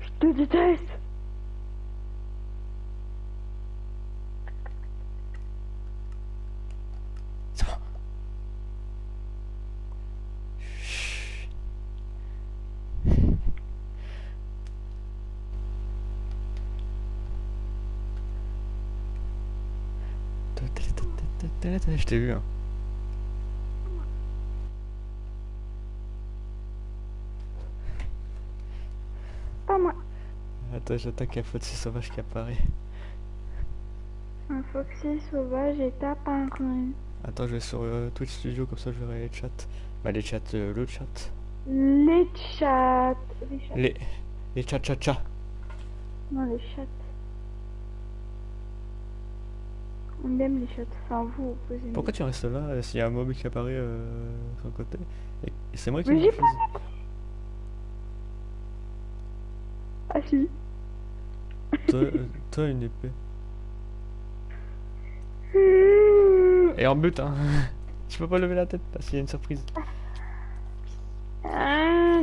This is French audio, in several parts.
Je te déteste. C'est bon. Je t'ai vu. Hein. Attends, j'attaque un Foxy sauvage qui apparaît. Un foxy sauvage et tape un rune. Attends, je vais sur euh, Twitch Studio, comme ça je verrai les chats. Bah, les chats, euh, le chat. Les chats. Les chats. Les, les chats, chats, chats. Non, les chats. On aime les chats. Enfin, vous, vous. Pourquoi tu restes là euh, s'il y a un mob qui apparaît euh, sur le côté Et, c'est moi qui choisi. Ah si. Toi, euh, toi, une épée. Et en but, hein. tu peux pas lever la tête parce qu'il y a une surprise. Ah.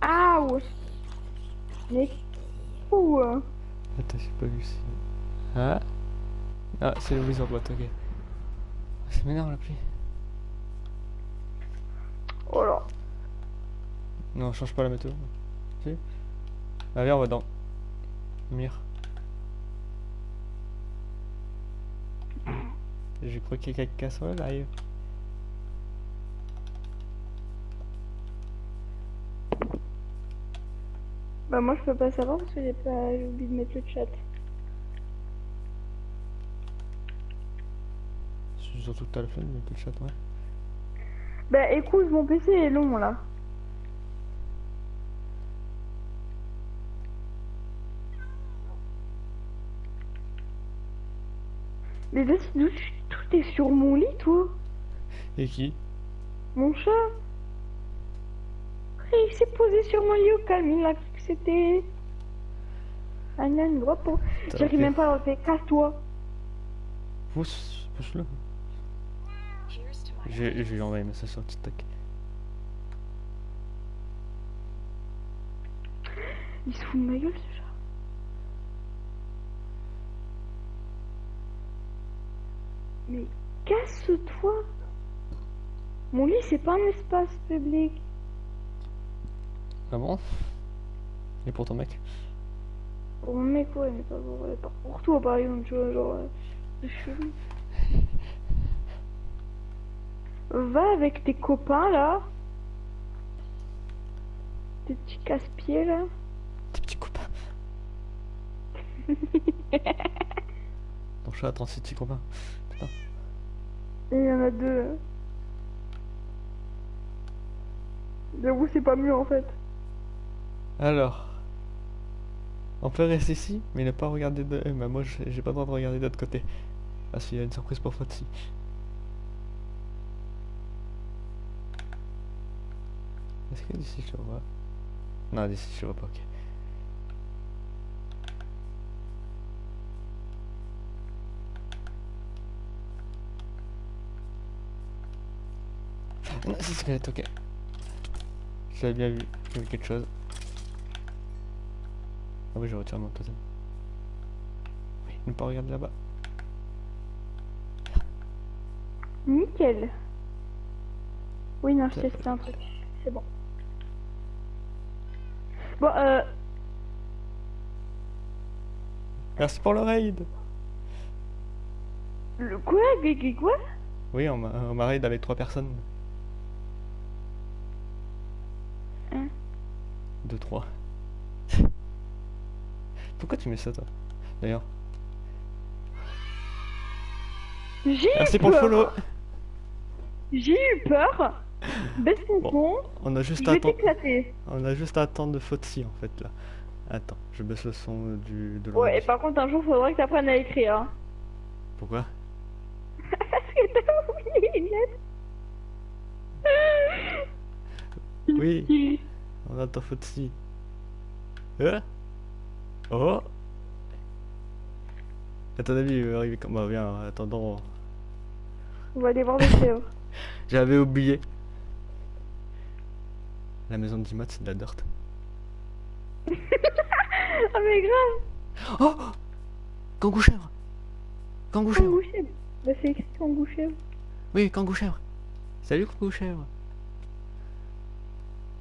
Aouh. Mais fou. hein. Attends, j'ai pas vu si. Ah Ah, c'est le wizard boîte, ok. C'est m'énerve la pluie. Oh là. Non, change pas la météo. Si Ah, viens, on va dans. J'ai cru qu'il y a quelqu'un sur le live. Bah moi je peux pas savoir parce que j'ai pas j'ai oublié de mettre le chat. Surtout que t'as le flemme de mettre le chat, ouais. Bah écoute, mon PC est long là. Mais vas-y, d'où tu- tout est sur mon lit, toi. Et qui? Mon chat. Il s'est posé sur mon lit au calme, il a cru que c'était... Un âne droit pour... J'arrive même pas à l'enlever, casse-toi. Pousse, pousse-le. Je, je lui ai envoyé un message sur TikTok. Il se fout de ma gueule, ce chat Mais casse-toi Mon lit, c'est pas un espace public. Ah bon? Et pour ton mec? Pour mon mec, ouais, mais pas pour, ouais, pas pour toi, par exemple, tu vois, genre... euh, C'est. Va avec tes copains, là. Tes petits casse-pieds, là. Tes petits copains. Ton chat a 36 petits copains. Et il y en a deux. J'avoue, c'est pas mieux, en fait. Alors. On peut rester ici, mais ne pas regarder de... eh ben, moi, j'ai pas le droit de regarder de l'autre côté. Parce qu'il y a une surprise pour Foxy. Est-ce que d'ici je vois? Non, d'ici je vois pas, ok. Non, c'est squelette, ok. J'avais bien vu, j'ai vu quelque chose. Ah oui, je retire mon totem. Oui, ne pas regarder là-bas. Nickel. Oui, non, je testais un truc. C'est bon. Bon, euh... Merci pour le raid Le quoi? Quoi? Oui, on m'a on m'a raid avec trois personnes. 2, 3. Pourquoi tu mets ça, toi D'ailleurs? Merci ah, pour le follow J'ai eu peur Baisse bon, On a juste à attendre... On a juste à attendre de Fotsi, en fait, là. Attends, je baisse le son du... de Ouais, et par contre, un jour, faudrait que t'apprennes à écrire. Hein. Pourquoi? Parce que t'as oublié Oui on attend Foxy. Euh Oh À ton avis, il va arriver comme... Bah, viens, en attendant... On va aller voir le chèvre. J'avais oublié. La maison de Dimat, c'est de la dirt. Ah mais grave Oh Kangou chèvre Kangou chèvre Kangou chèvre Bah c'est écrit kangou chèvre. Oui, Kangou chèvre Salut Kangou chèvre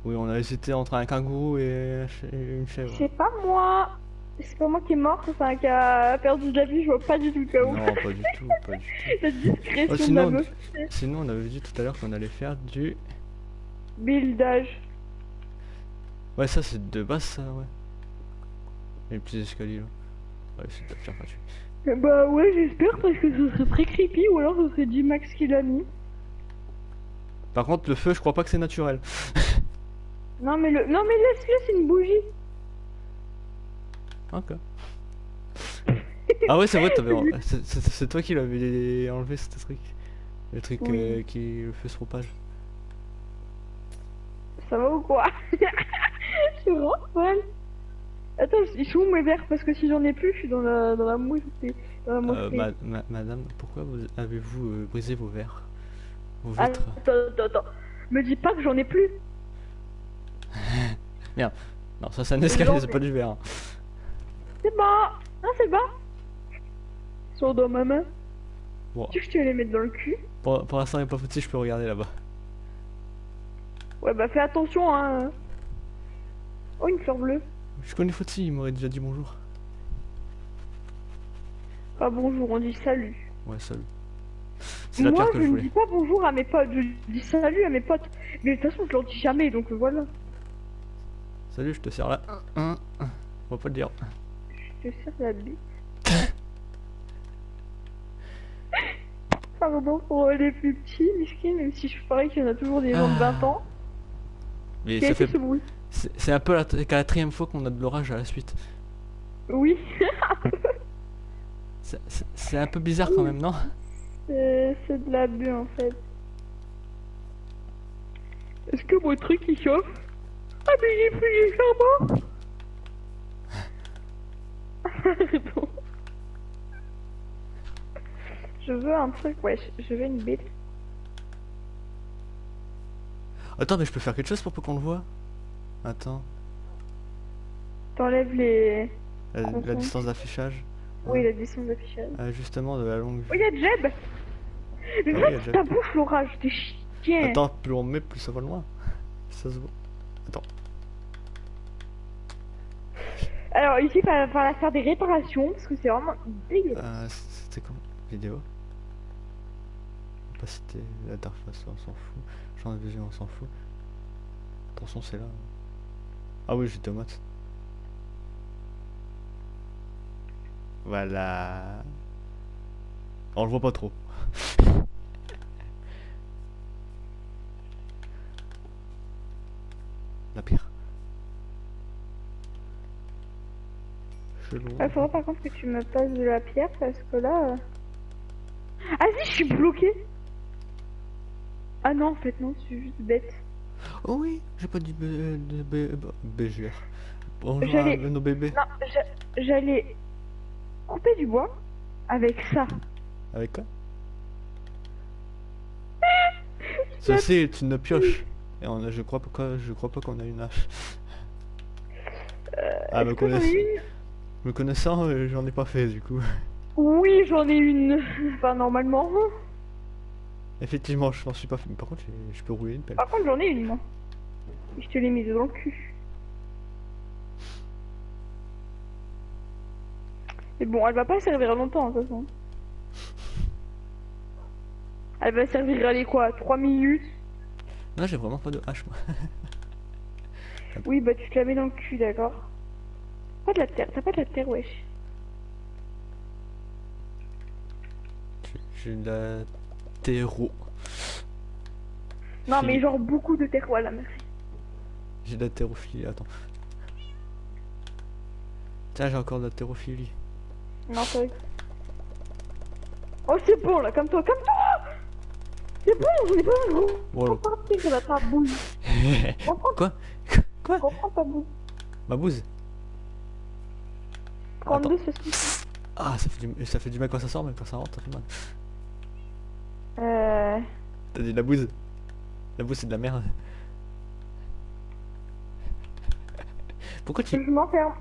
Oui, on a hésité entre un kangourou et un une chèvre. C'est pas moi C'est pas moi qui est mort, enfin qui a perdu de la vie, je vois pas du tout le cas où. Non, pas du tout, pas du tout. La discrétion Oh, de la sinon, meuf. sinon, on avait dit tout à l'heure qu'on allait faire du... Buildage. Ouais, ça c'est de base, ça, ouais. Et les petits escaliers, là. Ouais, c'est de la pierre. Eh Bah ouais, j'espère parce que ce serait très creepy ou alors ce serait J-Max qui l'a mis. Par contre, le feu, je crois pas que c'est naturel. Non mais le... Non mais laisse-le, c'est une bougie. Ok. Ah ouais, c'est vrai, t'avais... c'est- toi qui l'avais enlevé, ce truc. Le truc Oui. euh, qui le fait se propage. Ça va ou quoi? Je suis vraiment folle. Attends, ils sont où mes verres Parce que si j'en ai plus, je suis dans la, dans la mousse. Dans la Euh, mousse. ma- ma- madame, pourquoi vous avez-vous euh, brisé vos verres? Vos Ah, vitres? Attends, attends, attends. Me dis pas que j'en ai plus. Non, ça c'est un escalier, c'est pas du verre. hein. C'est bon. Non, c'est bon. Sont dans ma main. Bon, Tu veux que je te les mette dans le cul? Pour, pour l'instant, il est pas petit, je peux regarder là-bas. Ouais, bah fais attention, hein. Oh, une fleur bleue. Je connais Fauti, il m'aurait déjà dit bonjour. Ah bonjour, on dit salut. Ouais, salut. C'est la Moi, que je je ne dis pas bonjour à mes potes, je dis salut à mes potes. Mais de toute façon, je leur dis jamais, donc voilà. Salut, je te sers là. On va pas le dire. Je te serre la bite. Pardon pour les plus petits, miskin, même si je parie qu'il y en a toujours des gens de 20 ans. Mais Qui a ça fait ce C'est un peu la la quatrième fois qu'on a de l'orage à la suite. Oui, C'est- un peu bizarre quand même, non? C'est c'est de l'abus en fait. Est-ce que mon truc il chauffe? Ah mais j'ai plus les charbons Pardon. Je veux un truc, ouais, je- veux une bite. Attends, mais je peux faire quelque chose pour peu qu'on le voit? Attends. T'enlèves les... La, distance d'affichage. Oui, la distance d'affichage. Ajustement de la longue Oh, vue. y'a Jeb Mais Ah oui, y a ferme Jeb. ta bouche, l'orage, t'es chien Attends, plus on met, plus ça va loin. Ça se voit. Alors ici, il va falloir faire des réparations, parce que c'est vraiment dégueulasse. Euh, C'était comment Vidéo? Opacité, l'interface, on s'en fout. Champ de vision, on s'en fout. Attention, c'est là. Ah oui, j'ai tomate. Voilà. On le voit pas trop. La pire. Il faudra par contre que tu me passes de la pierre, parce que là... euh, Ah si, je suis bloqué Ah non, en fait non, je suis juste bête. Oh oui, j'ai pas dit euh, de BGR. Bonjour à nos bébés. Non, j'a- j'allais couper du bois avec ça. Avec quoi? Ceci est une pioche. Et on a, je crois pas, je crois pas qu'on a une hache. ah, me Est-ce me connaissant, euh, j'en ai pas fait du coup. Oui, j'en ai une. Enfin, normalement. Effectivement, je m'en suis pas fait. Mais par contre, je peux rouler une pelle. Par contre, j'en ai une, moi. Je te l'ai mise dans le cul. Mais bon, elle va pas servir longtemps, de toute façon. Elle va servir, allez, quoi 3 minutes Non, j'ai vraiment pas de hache moi. Oui, bah tu te la mets dans le cul, d'accord Pas de la terre, t'as pas de la terre, wesh. J'ai- de la terreau. Non, mais genre beaucoup de terre, voilà, merci. J'ai de la terrophilie, attends. Tiens, j'ai encore de la terrophilie. Non, vrai. Oh, c'est bon, là, comme toi, comme toi C'est bon, j'en ai pas un gros. Voilà. Prends pas ça va ta boule. Quoi? Quoi? Reprends ta boule. Ma bouse Prends deux saucisses. Ah, ça fait, du, ça fait du mal quand ça sort, mais quand ça rentre, ça fait mal. Euh... T'as dit la bouse La bouse, c'est de la merde. Pourquoi tu... Je m'enferme.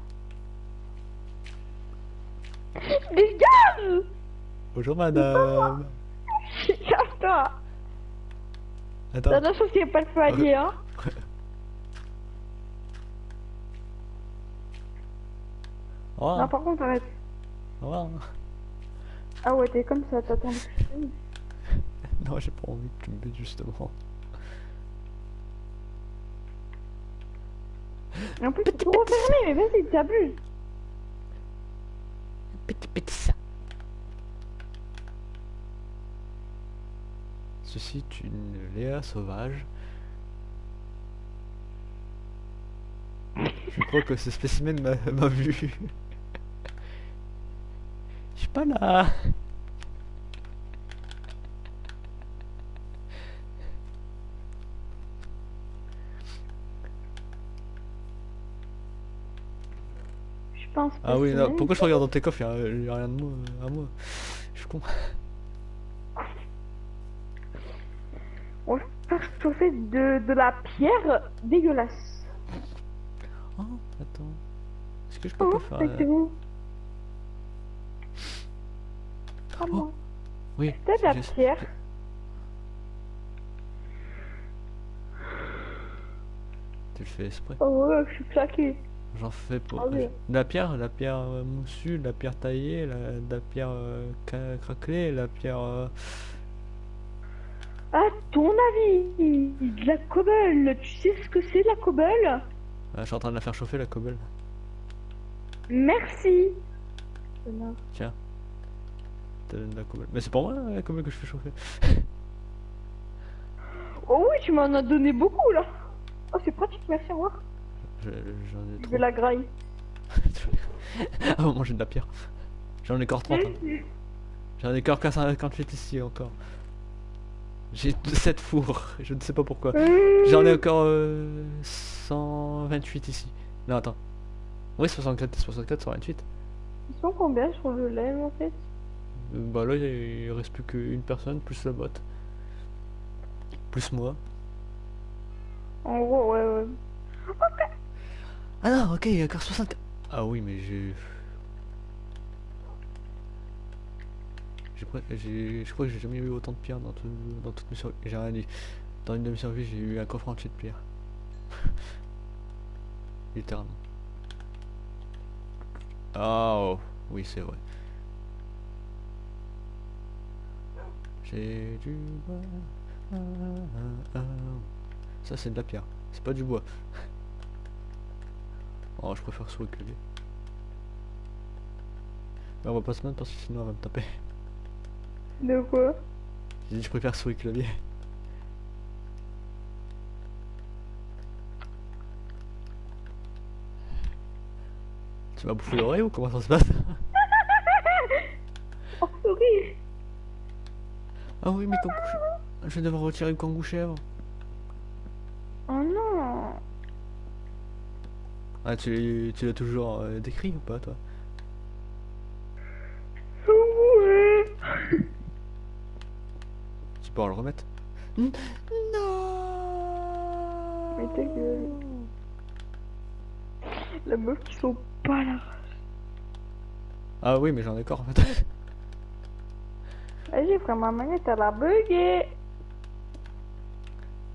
Dégage Bonjour madame. Casse-toi Attends. La chose qui est pas le palier, hein revoir. Non, par contre, arrête. Au revoir. Ah ouais, t'es comme ça, t'attends. Non, j'ai pas envie que tu me butes justement. Et en plus, c'est trop fermé, mais vas-y, t'abuses. Petit petit ça. Ceci est une Léa sauvage. Je crois que ce spécimen m'a vu. Pas là. Je pense Ah oui, pourquoi je regarde dans tes coffres Il y a rien de moi, à moi. Je suis con. On va faire chauffer de, de la pierre dégueulasse. Oh, attends. Est-ce que je peux Oh, pas faire... moi. Oui, T'as de la pierre tu le fais exprès. Oh ouais, je suis claqué. J'en fais pour... Ah oui. La pierre, la pierre euh, moussue, la pierre taillée, la, la pierre euh, craquelée, la pierre... euh, À ton avis, de la cobble, tu sais ce que c'est la cobble? Ah, je suis en train de la faire chauffer, la cobble. Merci. Tiens. De la. Mais c'est pour moi, la cobble que je fais chauffer. Oh oui, tu m'en as donné beaucoup là. Oh, c'est pratique, merci, au revoir. Je- J'en ai Je trop. vais la graille. ah, bon, j'ai de la pierre. J'en ai encore 30. hein. J'en ai encore qu'à 58 ici encore. J'ai 7 fours, je ne sais pas pourquoi. J'en ai encore euh, 128 ici. Non, attends. Oui, 64, 64, 128. Ils sont combien sur le lait en fait? Euh, bah là, il reste plus qu'une personne, plus la botte. Plus moi. En gros, ouais, ouais. Ah non, ok, il y a encore 64. Ah oui, mais j'ai... Je crois que j'ai jamais eu autant de pierres dans, tout, dans toutes mes survies. J'ai rien dit. Dans une de mes survies, j'ai eu un coffre entier de pierres. Littéralement. Ah oh, oui, c'est vrai. J'ai du bois. Ah, ah, ah. Ça, c'est de la pierre. C'est pas du bois. Oh, je préfère souris clavier. Mais on va pas se mettre parce que sinon elle va me taper. De quoi? J'ai dit je préfère souris clavier. Tu m'as bouffé l'oreille ou comment ça se passe? Oh, souris Ah oui mais kangou. Je vais devoir retirer le kangou chèvre. Oh non Ah tu, tu l'as toujours euh, décrit ou pas toi? Tu peux en le remettre? Non Mais ta gueule. La meuf qui sont pas là. Ah oui mais j'en ai encore en fait. Vas-y, frère, ma manette, elle a bugué.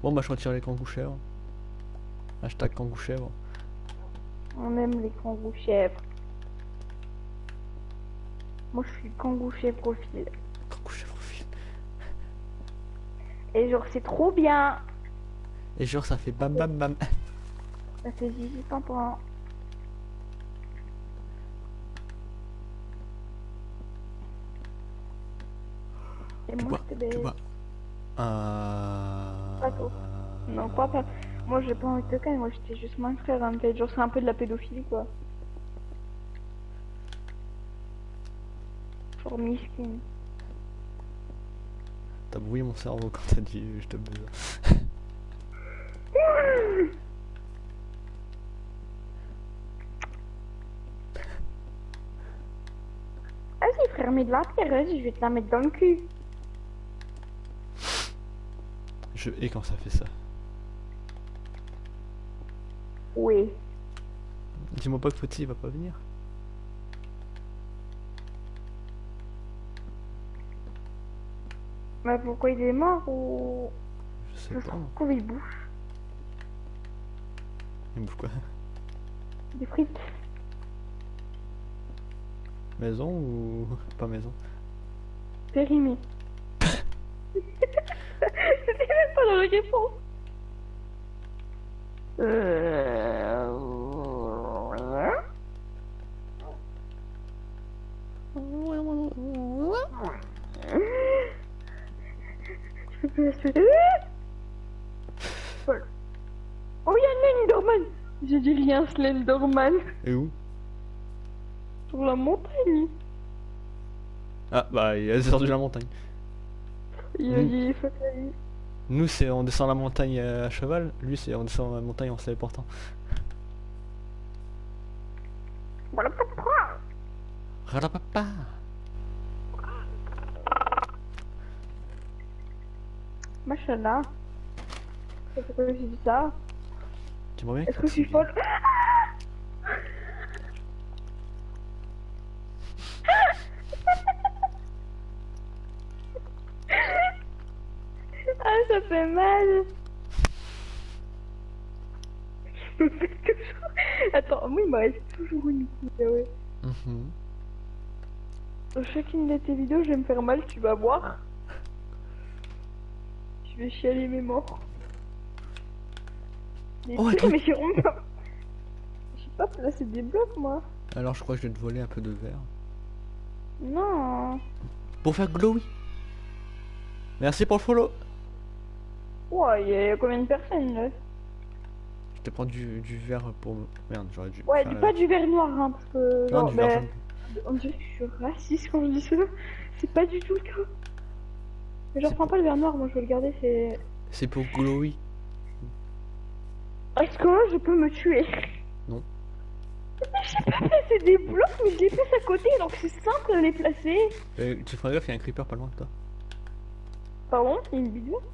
Bon bah je retire les kangou chèvres. Hashtag kangou chèvre. On aime les kangourous chèvres. Moi, je suis kangourou chèvre profil. Kangou chèvre au fil. Et genre, c'est trop bien. Et genre ça fait bam bam bam. Ça fait zizi pimpin. Moi, tu bois. Euh... Pas trop. Non, pas pas. Moi, j'ai pas envie de te calmer. Moi, j'étais juste frère, en fait. Genre, c'est un peu de la pédophilie, quoi. Genre, miskin. T'as brouillé mon cerveau quand t'as dit je te baise. Vas-y, frère, mets de la pierre. Vas-y, je vais te la mettre dans le cul. Je hais quand ça fait ça. Oui. Dis-moi pas que Fauti il va pas venir. Bah pourquoi il est mort ou... Je sais pas. trouve qu'il bouffe Il bouffe quoi? Des frites. Maison ou pas maison? Périmé. Même pas dans réponse. Euh... Je peux espérer. Voilà. Oh, il y a Slenderman J'ai dit rien, Slenderman. Et où Sur la montagne. Ah bah il est descendu la montagne. Il Mm. il est fatal. Nous c'est on descend la montagne euh, à cheval, lui c'est on descend la montagne en se téléportant. Voilà pourquoi. Ralapapa. Machallah. Pourquoi j'ai dit ça? Tu bien Est-ce que je suis folle? Fait mal. Je me fais toujours... Attends, moi il me reste toujours une ouais. Mhm. Dans chacune de tes vidéos, je vais me faire mal, tu vas voir. Je vais chialer mes morts. Mais, Oh, attends. mais c'est rond. Je sais pas placer des blocs, moi. Alors je crois que je vais te voler un peu de verre. Non. Pour faire glowy. Merci pour le follow. Ouais, il y a combien de personnes là Je te prends du, du verre pour... Merde, j'aurais dû... Ouais, du, pas du verre noir, hein, parce que. Non, non, du mais on dirait que je suis raciste quand je dis ça. C'est pas du tout le cas. Mais je reprends pas le verre noir, moi je veux le garder, c'est. C'est pour glowy. Est-ce que je peux me tuer? Non. Mais je sais pas placer des blocs, mais je les place à côté, donc c'est simple de les placer. Euh, tu feras gaffe, il y a un creeper pas loin de toi. Pardon, c'est une vidéo? De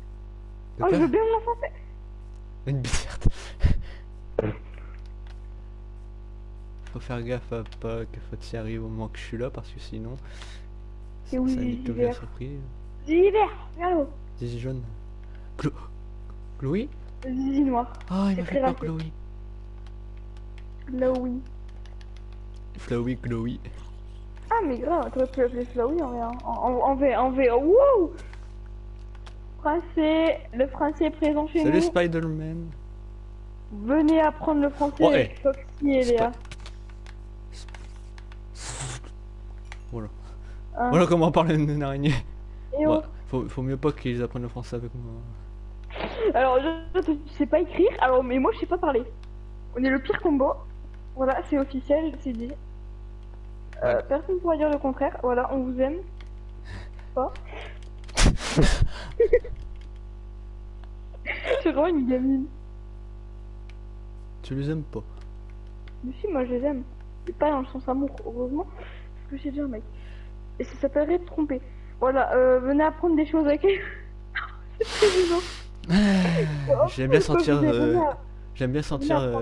Oh, je veux bien m'enfoncer. Une bizarre. Faut faire gaffe à pas que Fati arrive au moment que je suis là parce que sinon nique toute l'hiver. la surprise. Zizi jaune. Glo... Chloé? Zizi noir. Ah, il C'est m'a fait peur. Chloé. Oui. Chloé, Chloé. Ah, mais grave, t'aurais pu l'appeler Flowy en vrai. hein. En, en, en V, en V. Wow Français, le français est présent chez Salut nous. Spider-Man. Venez apprendre le français avec Foxy et Léa. Voilà. Hein. Voilà comment parler d'une araignée. Et. Ouais, faut, faut mieux pas qu'ils apprennent le français avec moi. Alors, je, je, sais pas écrire, alors, mais moi je sais pas parler. On est le pire combo. Voilà, c'est officiel, c'est dit. Euh, Ouais. Personne ne pourra dire le contraire. Voilà, on vous aime. Pas. c'est vraiment une gamine. Tu les aimes pas Mais si, moi je les aime. Et pas dans le sens amour, heureusement. Parce que j'ai déjà un mec. Et ça s'appellerait de tromper. Voilà, euh, venez apprendre des choses avec elle. c'est très gênant. J'aime bien sentir. Euh, J'aime bien sentir.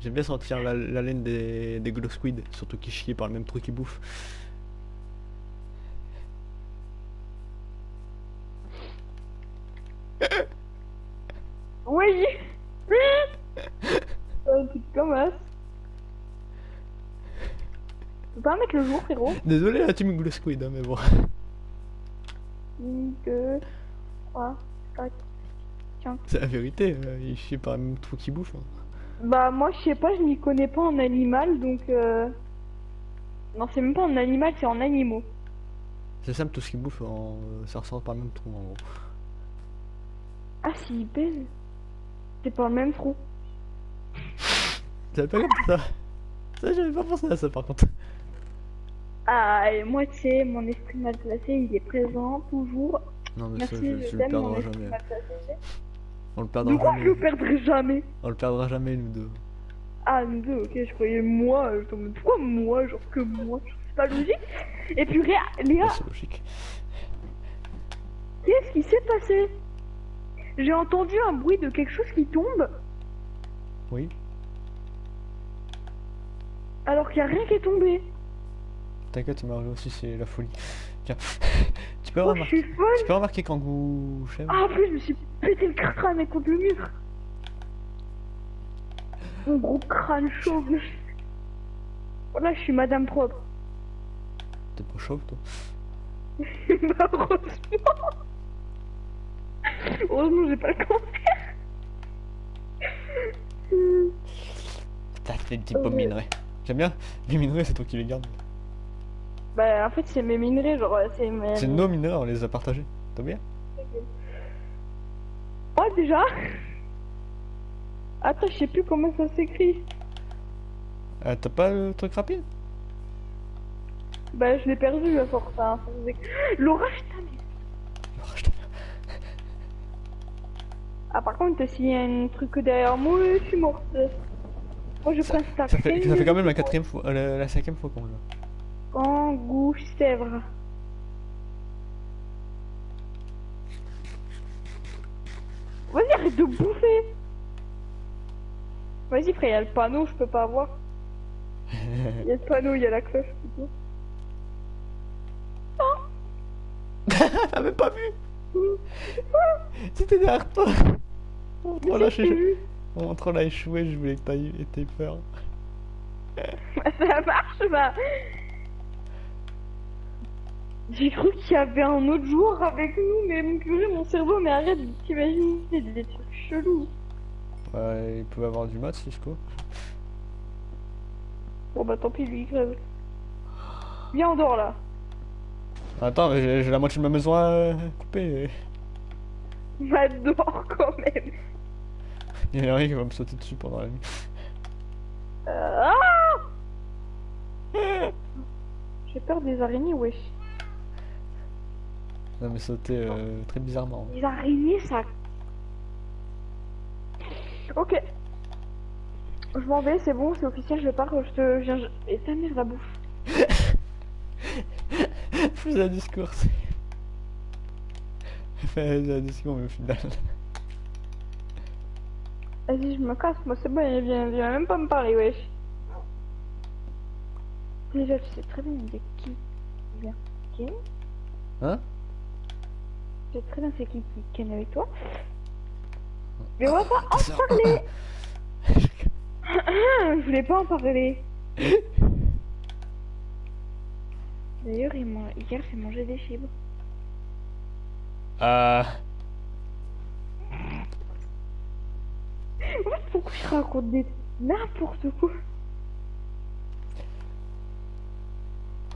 J'aime bien sentir la, la laine des, des glow squid, surtout qui chient par le même truc qu'ils bouffent. Oui euh, Tu. Tu peux pas mettre le jour, frérot Désolé la team glow squid, hein, mais bon. Une, deux, trois, quatre. C'est la vérité, euh, chient par le même truc qu'ils bouffent. hein. Bah, moi, je sais pas, je m'y connais pas en animal, donc euh... Non, c'est même pas en animal, c'est en animaux. C'est simple, tout ce qu'ils bouffent, en... ça ressort par le même trou en gros. Ah, si, il pèse. C'est pas le même trou. J'avais pas compris ça. Ça, j'avais pas pensé à ça par contre. Ah, et moi, tu sais, mon esprit mal placé, il est présent, toujours. Non, mais Merci, ça, je, je je le perdrai jamais. placé. On le perdra Pourquoi je le jamais. perdrai jamais On le perdra jamais, nous deux. Ah, nous deux, ok, je croyais moi, je me pourquoi moi, genre que moi, c'est pas logique. Et puis Léa, Léa, C'est logique. qu'est-ce qui s'est passé? J'ai entendu un bruit de quelque chose qui tombe. Oui. Alors qu'il y a rien qui est tombé. T'inquiète, arrivé aussi, c'est la folie. Tiens, tu peux Oh, remarquer, tu peux remarquer quand vous Ah, en plus, je me suis pété le crâne contre le mur. Mon gros crâne chauve. Voilà, je suis madame propre. T'es pas chauve toi bah, heureusement. Heureusement, j'ai pas le cancer. T'as fait des petits pommes Ouais. minerais. J'aime bien, les minerais c'est toi qui les gardes. Bah, en fait, c'est mes minerais, genre, c'est mes. C'est nos minerais, on les a partagés. T'as bien Oh, déjà Attends, je sais plus comment ça s'écrit. euh, T'as pas le truc rapide? Bah, je l'ai perdu à force. Hein. putain, mais- Ah, par contre, s'il y a un truc derrière moi, je suis morte. Moi, je prends ça. Ça fait, ça fait quand même la quatrième fois, euh, la, la cinquième fois qu'on l'a. Kangou Sèvres. Vas-y, arrête de bouffer. Vas-y, frère, il y a le panneau, je peux pas voir. Il y a le panneau, il y a la cloche plutôt. T'as même pas vu C'était derrière toi Échoué- vu. mon troll a échoué, je voulais que t'aies peur. Ça marche, bah. J'ai cru qu'il y avait un autre joueur avec nous, mais mon purée, mon cerveau, mais arrête de t'imaginer des trucs chelous. Ouais, il peut avoir du mat, Cisco. Bon bah tant pis, lui, il crève. Viens, on dort là. Attends, mais j'ai j'ai la moitié de ma maison à couper. Va dehors quand même. Il y a rien qui va me sauter dessus pendant la nuit. Euh, ah J'ai peur des araignées, wesh. Ça me sauter euh, très bizarrement. Les araignées, ça. Ok. Je m'en vais, c'est bon, c'est officiel, je pars, je te viens. je- Et ta mère la bouffe. Faisais un discours. faisais un discours, mais au final. Vas-y, je me casse, moi c'est bon, il vient, viens même pas me parler, wesh. Déjà, tu sais très bien de qui vient. Qui Hein Tu sais très bien c'est qui qui ken avec toi. Mais on va pas en parler. Je voulais pas en parler. D'ailleurs, il m'a- hier j'ai mangé des fibres. Euh. Pourquoi je raconte des n'importe quoi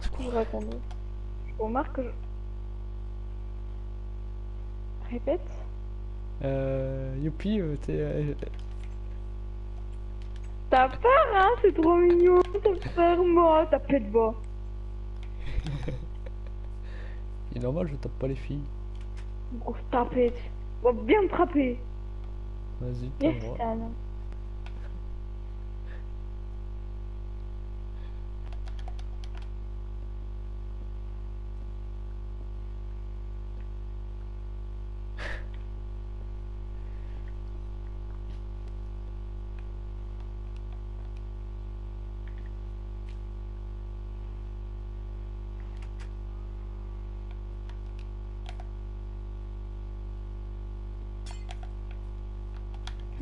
Qu'est-ce que je remarque que je... Répète. Euh. Youpi, euh, t'es. euh, T'as peur, hein C'est trop mignon. T'as peur, moi. T'as peur de bas. Il est normal, je tape pas les filles. Grosse tapette. Va bien me frapper. Vas-y, t'as le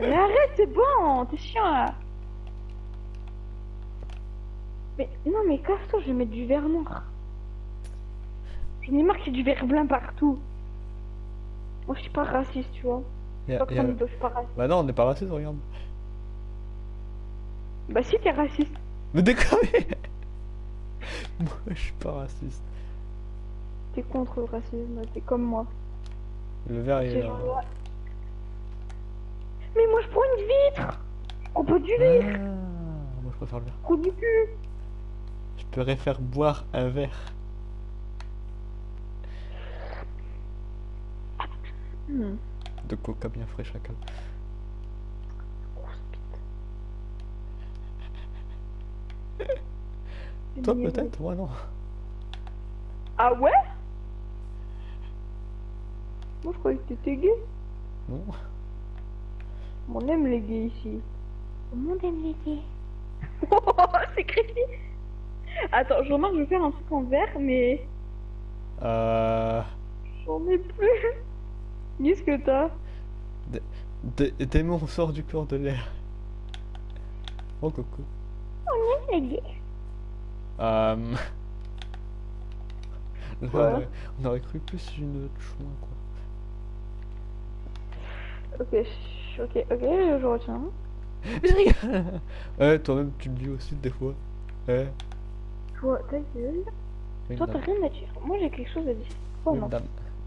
Mais arrête, c'est bon, t'es chiant là. Mais non, mais casse-toi, je vais mettre du verre noir. J'en ai marre qu'il y ait du verre blanc partout. Moi, je suis pas raciste, tu vois. Pas raciste. Bah non, on n'est pas raciste, regarde. Bah, si, t'es raciste. Mais déconne Moi, je suis pas raciste. T'es contre le racisme, t'es comme moi. Le verre, est. Mais moi, je prends une vitre. Prends pas du verre. Ah, moi, je préfère le verre. Je prends du cul. Je pourrais faire boire un verre. Hmm. De coca bien frais, bite. Toi, peut-être Moi, non. Ah ouais? Moi, je croyais que t'étais gay. Non. On aime les gays ici. Tout le monde aime les gays. c'est crépi. Attends, je remarque, je vais faire un truc en vert, mais Euh... j'en ai plus. Qu'est-ce que t'as? Dé- Démon sort du corps de l'air. Oh coucou. Euh... là, Quoi on aurait cru plus une chouin quoi. Ok, ok, ok, je retiens. Mais je rigole Ouais, toi-même tu le dis aussi des fois. Ouais. Toi, ta gueule. Oui, Toi, t'as rien à dire. Moi, j'ai quelque chose à dire. Oh Oui, non. madame.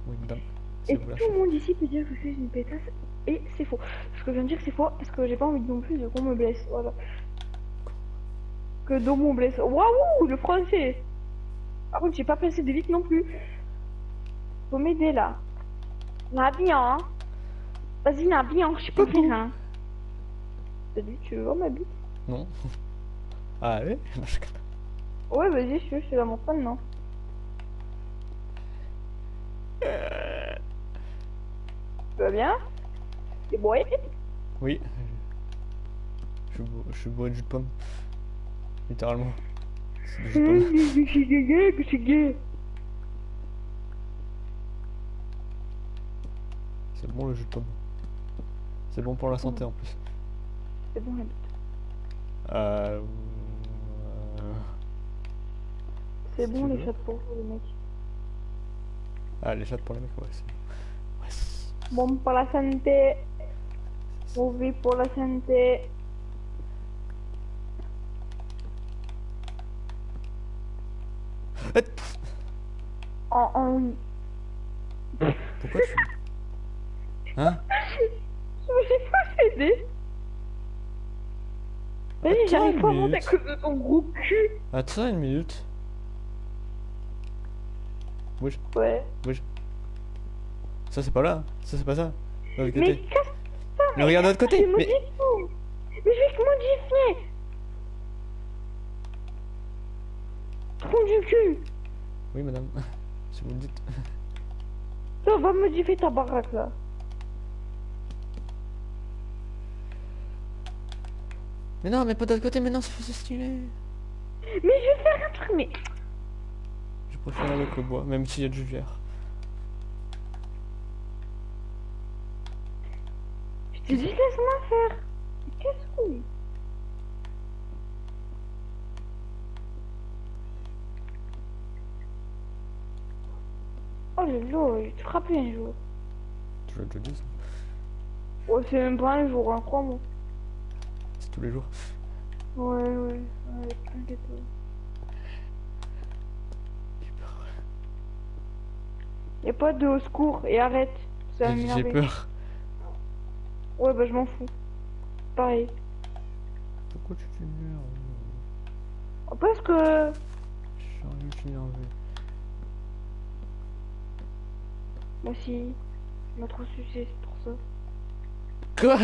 Oui, madame. Et tout le monde ici peut dire que je suis une pétasse. Et c'est faux. Ce que je viens de dire, c'est faux parce que j'ai pas envie non plus de qu'on me blesse. Voilà. Que Domo me blesse. Waouh, le français. Par contre, j'ai pas placé de vite non plus. Faut m'aider là. La bien. Vas-y, la bien, je suis pas bien. Salut, tu veux voir ma bite Non. Ah Non, connais. Ouais, vas-y, je suis, la montre maintenant. Tu vas bien? T'es bourré? Oui. Je je suis bourré de jus de pomme. Littéralement. C'est du jus de pomme. Gay. C'est bon le jus de pomme. C'est bon pour la santé en plus. C'est bon, la bite. Euh... euh, C'est Si bon les veux. chats pour vous, les mecs. Ah, les chattes pour les mecs, ouais. c'est- Ouais, c'est- Bon pour la santé. Mauvais pour la santé. En, en... Pourquoi tu... Hein? Suis pas Attends j'arrive une pas à monter à minute. cause de ton gros cul. Attends une minute. Oui, Ouais. ça c'est pas là. Ça c'est pas ça. De l'autre Mais côté. casse Mais regarde de l'autre côté. Mais... Mais je vais modifier. Trou du cul. Oui madame. Si vous le dites. Toi, va modifier ta baraque là. Mais non, mais pas de l'autre côté. Mais non, c'est stylé. Mais je vais faire un truc, mais... Je préfère avec le bois, même s'il y a du verre. Je te dis, laisse-moi faire. Mais Qu'est-ce que... Oh le lot, il te frappé un jour. Tu l'as déjà dit ça. Oh, c'est même pas un jour, hein, crois-moi. Tous les jours. Ouais, ouais, ouais. J'ai peur. Y'a pas de au secours, et arrête. Ça va J'ai- J'ai peur. Ouais, bah je m'en fous. Pareil. Pourquoi tu t'énerves Oh, Parce que... Je suis rien de t'énerver. Moi aussi, je m'a trop sucé, c'est pour ça. Quoi?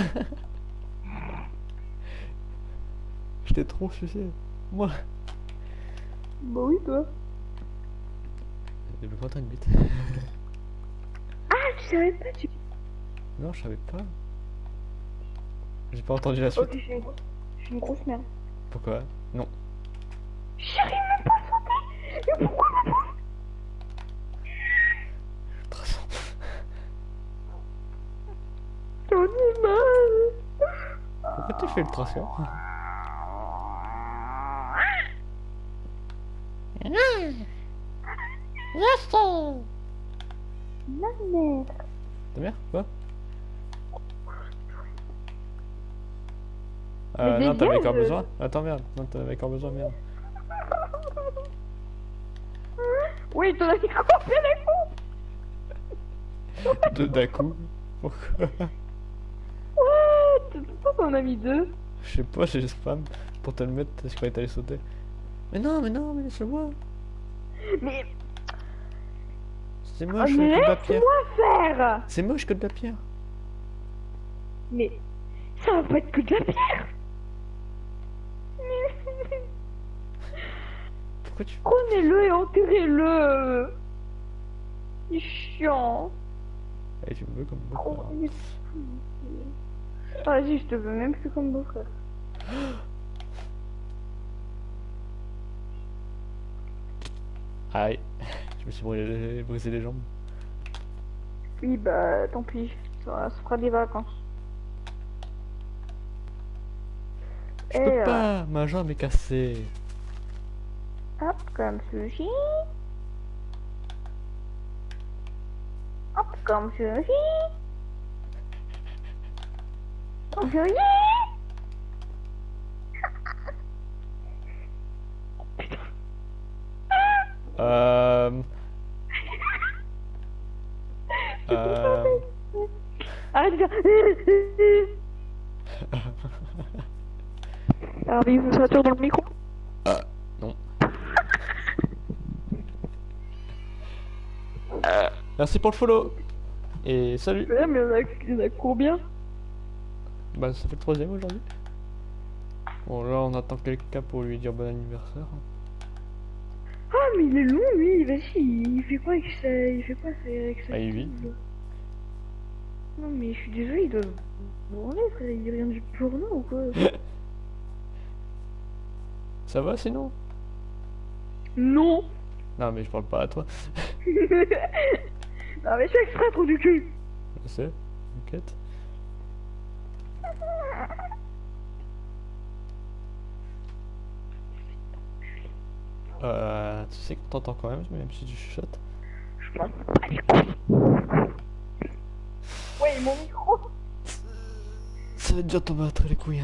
Je t'ai trop sucé. Moi. Bah oui, toi. Depuis quand t'as une bite Ah, tu savais pas, tu... Non, je savais pas. J'ai pas entendu la suite. une grosse... Je suis une grosse merde. Pourquoi? Non. J'arrive même pas à sauter Mais pourquoi ma ai mal Pourquoi tu fais le traçant Ma mère Ta mère Quoi Euh, non, t'avais encore besoin Attends, merde. Non, t'avais encore besoin, merde. Oui, t'en as combien les coups De d'un coup. Pourquoi? What? Pourquoi t'en as mis deux? Je sais pas, j'ai spam pour te le mettre, je croyais que t'allais sauter. Mais non, mais non, mais laisse-le moi. Mais... C'est ah, moche que de la pierre. faire C'est moche que de la pierre. Mais ça va pas être que de la pierre. Pourquoi tu Prenez-le et enterrez-le. C'est chiant. Et tu me veux comme beau-frère. Vas-y, ah, je te veux même plus comme beau-frère. Aïe me suis brûlé- brisé les jambes. Oui, bah tant pis, ça, ça fera des vacances. Je Et, peux euh, pas, ma jambe est cassée. Hop, comme ceci. Hop, comme ceci. Comme ceci. Euh... euh... Arrête de faire. Alors, il vous sature dans le micro. Ah, non. Merci pour le follow. Et salut. Ouais, mais il y en a, en a combien Bah ça fait le troisième aujourd'hui. Bon là on attend quelqu'un pour lui dire bon anniversaire. Ah, mais il est long, lui. Vas-y, il fait quoi avec ça Il fait quoi c'est avec ça Ah, il vit. Non, mais je suis désolé, il doit branler, frère. Il vient du porno ou quoi Ça va sinon Non Non mais je parle pas à toi. Non, mais je suis exprès trop du cul Je sais, t'inquiète. Euh, tu sais qu'on t'entend quand même, même si tu chuchotes. Je m'en. Ouais, mon micro Ça va déjà tomber battre les couilles.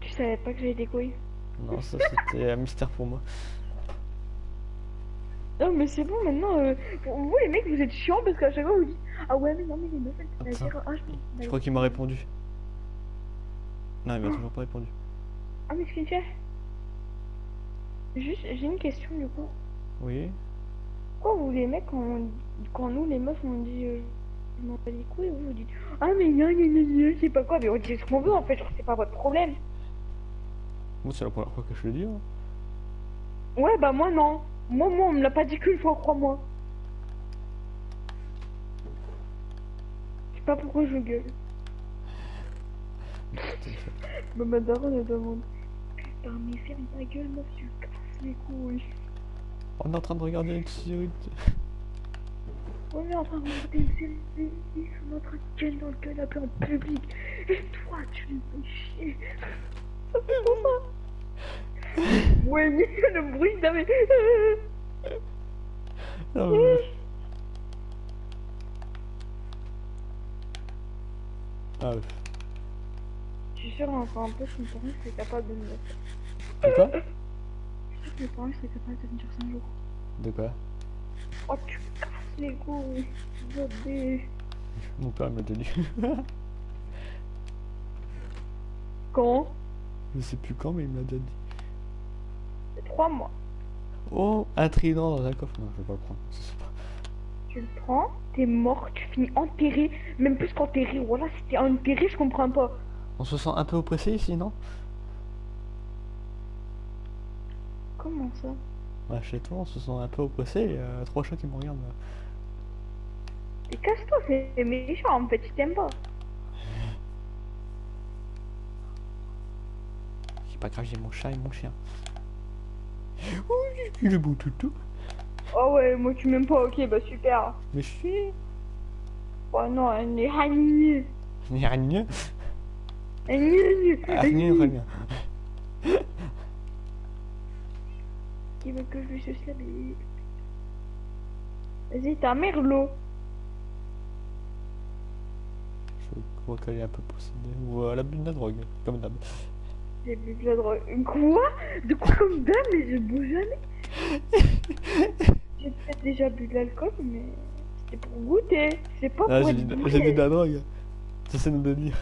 Tu savais pas que j'avais des couilles? Non, ça c'était un mystère pour moi. Non, mais c'est bon, maintenant, euh, vous les mecs, vous êtes chiants parce qu'à chaque fois vous dites Ah ouais, mais non, mais les meufs, elles dire Ah, je Je crois qu'il m'a répondu. Non, il m'a toujours pas répondu. Ah, mais ce qu'il fait Juste, j'ai une question du coup. Oui. Pourquoi vous les mecs, quand, quand nous les meufs on dit euh, je m'en bats les couilles, vous vous dites Ah mais sais pas quoi, mais on dit ce qu'on veut en fait, genre c'est pas votre problème. Moi c'est la première fois que je le dis. hein. Ouais bah moi non. Moi moi on me l'a pas dit qu'une fois, crois-moi. Je sais pas pourquoi je gueule. Bah ma daronne elle demande Putain mais ferme ta gueule meuf, tu casses les couilles. On est en train de regarder une série. de- On est en train de regarder une série, on est en train de gueuler dans le canapé en public. Et toi, tu me fais chier. Ça fait ça. Ouais, mais le bruit, mais... Non, mais- Ah, ouais. Je suis sûre, encore un peu, que mes parents seraient capables de me mettre. Quoi? Je sûre que seraient capables de venir 5 jours. De quoi? Oh, tu casses les couilles. Bébé. Mon père il m'a déjà dit. Quand? Je sais plus quand, mais il m'a déjà dit. 3 mois. Oh, un trident dans un coffre. Non, je vais pas le prendre. pas. Tu le prends, t'es mort, tu finis enterré. Même plus qu'enterré. Voilà, si t'es enterré, je comprends pas. On se sent un peu oppressé ici, non? Comment ça? Ouais, chez toi, on se sent un peu oppressé. A trois chats qui me regardent. Et casse-toi, c'est méchant en fait, je t'aime pas. C'est pas grave, j'ai mon chat et mon chien. Oui, il est beau toutou. Oh ouais, moi tu m'aimes pas, ok, bah super. Mais je suis. Oh non, elle est hagnée. Gnagne. Elle est Gnagne, hagnée. gnagne. Qui veut que je lui suce la bite Vas-y, ta mère, l'eau. Je crois qu'elle est un peu possédée. Ou elle a bu de la drogue, comme d'hab. J'ai bu de la drogue. Quoi? De quoi comme dame Mais je bois jamais. J'ai peut-être déjà bu de l'alcool, mais c'était pour goûter. C'est pas Ah, pour j'ai dit de la drogue. C'est ça de dire.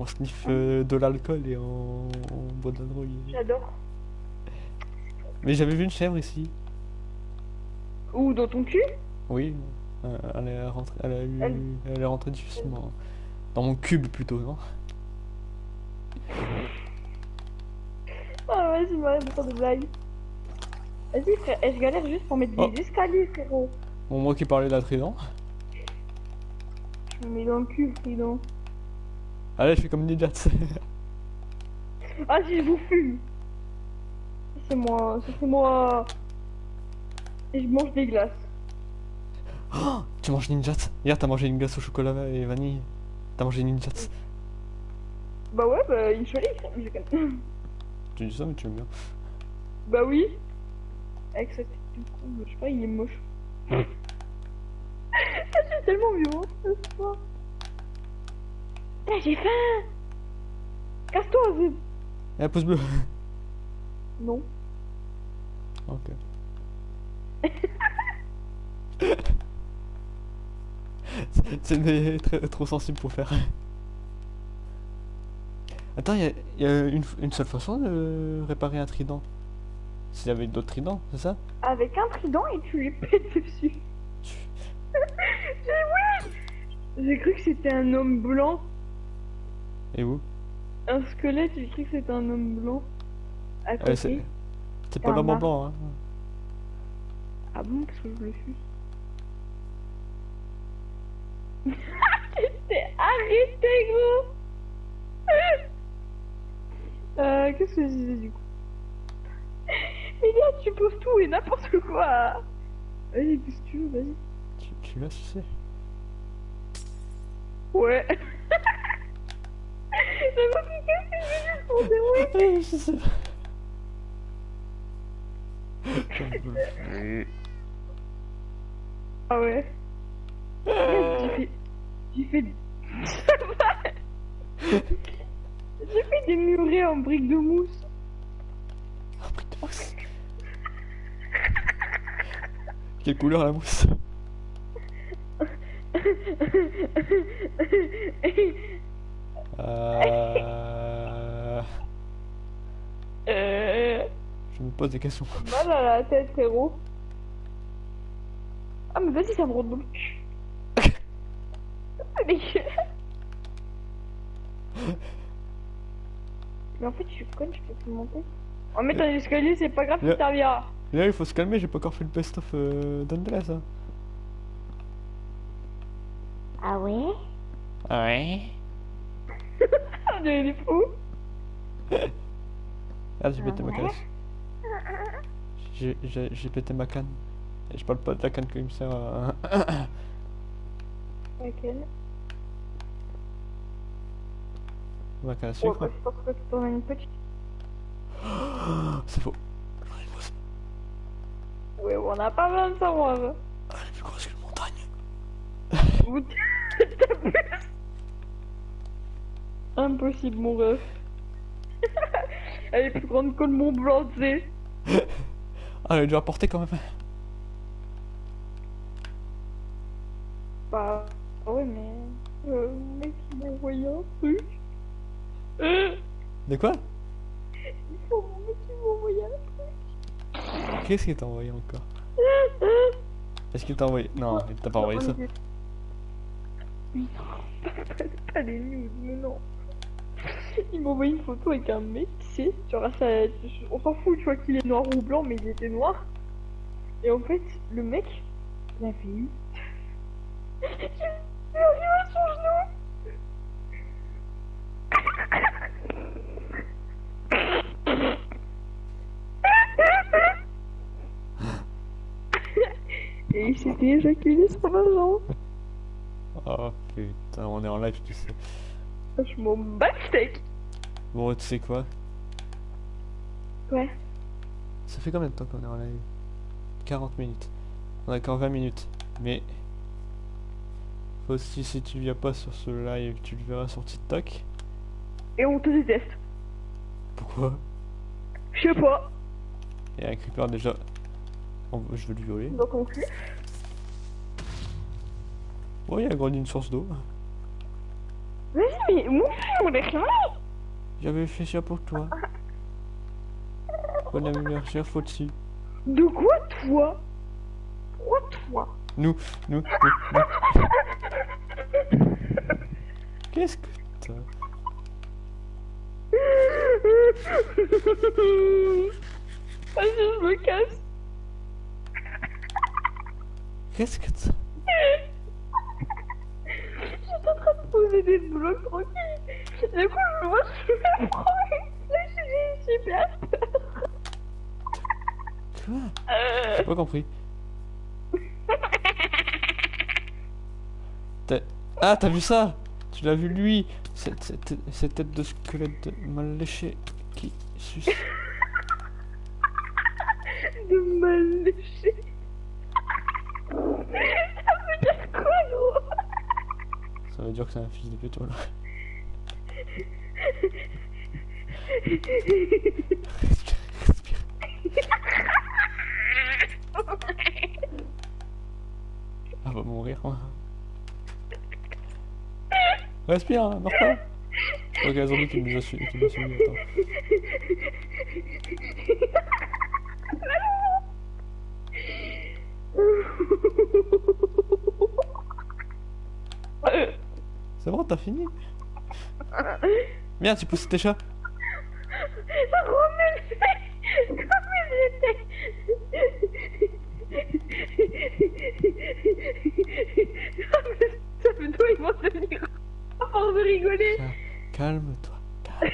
On sniffe euh, de l'alcool et on... on boit de la drogue. J'adore. Mais j'avais vu une chèvre ici. Ou dans ton cul? Oui. euh, Elle est rentrée, elle a eu, Elle- elle est rentrée difficilement. Dans mon cube plutôt, non? Ah vas-y, m'arrête de faire des blagues. Vas-y, frère, je galère juste pour mettre Oh. des escaliers, frérot. Bon, moi qui parlais de la trident. Je me mets dans le cul, trident. Allez, je fais comme Ninja. Ah, si je vous fume. C'est moi, c'est moi. Et je mange des glaces. Oh, tu manges Ninjats Hier, t'as mangé une glace au chocolat et vanille. T'as mangé Ninjats. Bah ouais, bah une connais. Tu dis ça, mais tu aimes bien. Bah oui. Avec cette je sais pas, il est moche. C'est tellement violent ce soir. J'ai faim Casse-toi, Zeb Et un pouce bleu. Non. Ok. C'est- trop sensible pour faire. Attends, il y a, y a une, une seule façon de réparer un trident. S'il y avait d'autres tridents, c'est ça? Avec un trident et tu lui pètes dessus. J'ai oui J'ai cru que c'était un homme blanc. Et où? Un squelette, j'ai cru que c'était un homme blanc. À Ah ouais, côté. c'est- C'est pas l'homme mar- blanc, hein. Ah bon, parce que je le suis. T'es arrêté, gros euh, Qu'est-ce que je disais du coup? Mais là, tu poses tout et n'importe quoi Vas-y, qu'est-ce que tu veux, vas-y. Tu, tu l'as sucé Ouais dit qu'est-ce que j'ai dit pour dire oui Je sais pas. Ah ouais. J'ai fait... J'ai fait... J'ai fait des murets en briques de mousse. Oh, putain. De mousse. Quelle couleur la mousse. Euh... Euh... Je me pose des questions. Mal à la tête, frérot. Ah, mais vas-y, ça me rend dans le cul. Mais en fait, je suis conne, je peux plus monter. En mettant un escalier, c'est pas grave, ça servira. Là, il faut se calmer, j'ai pas encore fait le best-of euh, d'Andreas. Hein. Ah ouais? Ouais. On des fous. Ah, j'ai pété ma ouais? J'ai- J'ai j'ai pété ma canne. Et je parle pas de la canne qui me sert à... Laquelle ma canne à Ouais, sucre. bah, je pense que t'en as une petite. C'est faux. J'en ai une grosse. Ouais, on a pas besoin de savoir. hein. Ah, Elle est plus grosse que une montagne. Impossible, mon ref. Elle est plus grande que le Mont Blanc, tu sais. Ah, elle est dû apporter quand même. Bah, ouais, mais. Euh, le mec, il m'a envoyé un truc. De quoi? Qu'est-ce qu'il t'a envoyé encore? Est-ce qu'il t'a envoyé? Non, il t'a pas envoyé ça. Non, pas, des news, mais non. Il m'a envoyé une photo avec un mec, tu sais, genre ça, on s'en fout, tu vois qu'il est noir ou blanc, mais il était noir. Et en fait, le mec, il. J'ai vu arriver à son genou Et il s'était éjaculé sur la jambe. Oh putain, on est en live, tu sais. Je m'en bats. Bon, tu sais quoi? Ouais. Ça fait combien de temps qu'on est en live? 40 minutes. On a encore 20 minutes. Mais... Faut aussi, si tu viens pas sur ce live, tu le verras sur TikTok. Et on te déteste. Pourquoi? Je sais pas. Et un creeper déjà... on- Je veux le violer. Donc on. Oh, il a grandi une source d'eau. Vas-y, mais mon fils, on est. J'avais fait ça pour toi. Bon anniversaire, faut dessus. De quoi, toi? Pourquoi toi? Nous, nous, nous, nous. Qu'est-ce que t'as? Vas-y, je me casse. Qu'est-ce que t'as? De poser des blocs tranquilles. Du coup, je vois, je prends. Là, j'ai super. Quoi Euh, J'ai pas compris. Ah, t'as vu ça? Tu l'as vu lui cette, cette, tête de squelette mal léché qui suce. de mal léché. Ça veut dire quoi, gros Ça veut dire que c'est un fils de pute, voilà. Respire. Ah, va mourir. moi. Respire, hein, meurs pas. Ok, un zombie qui nous a suivi. Qui nous a suivi, attends. Merde, tu pousses tes chats comme j'étais. Ça fait toi, ils vont devenir à force de rigoler. Calme-toi. Calme.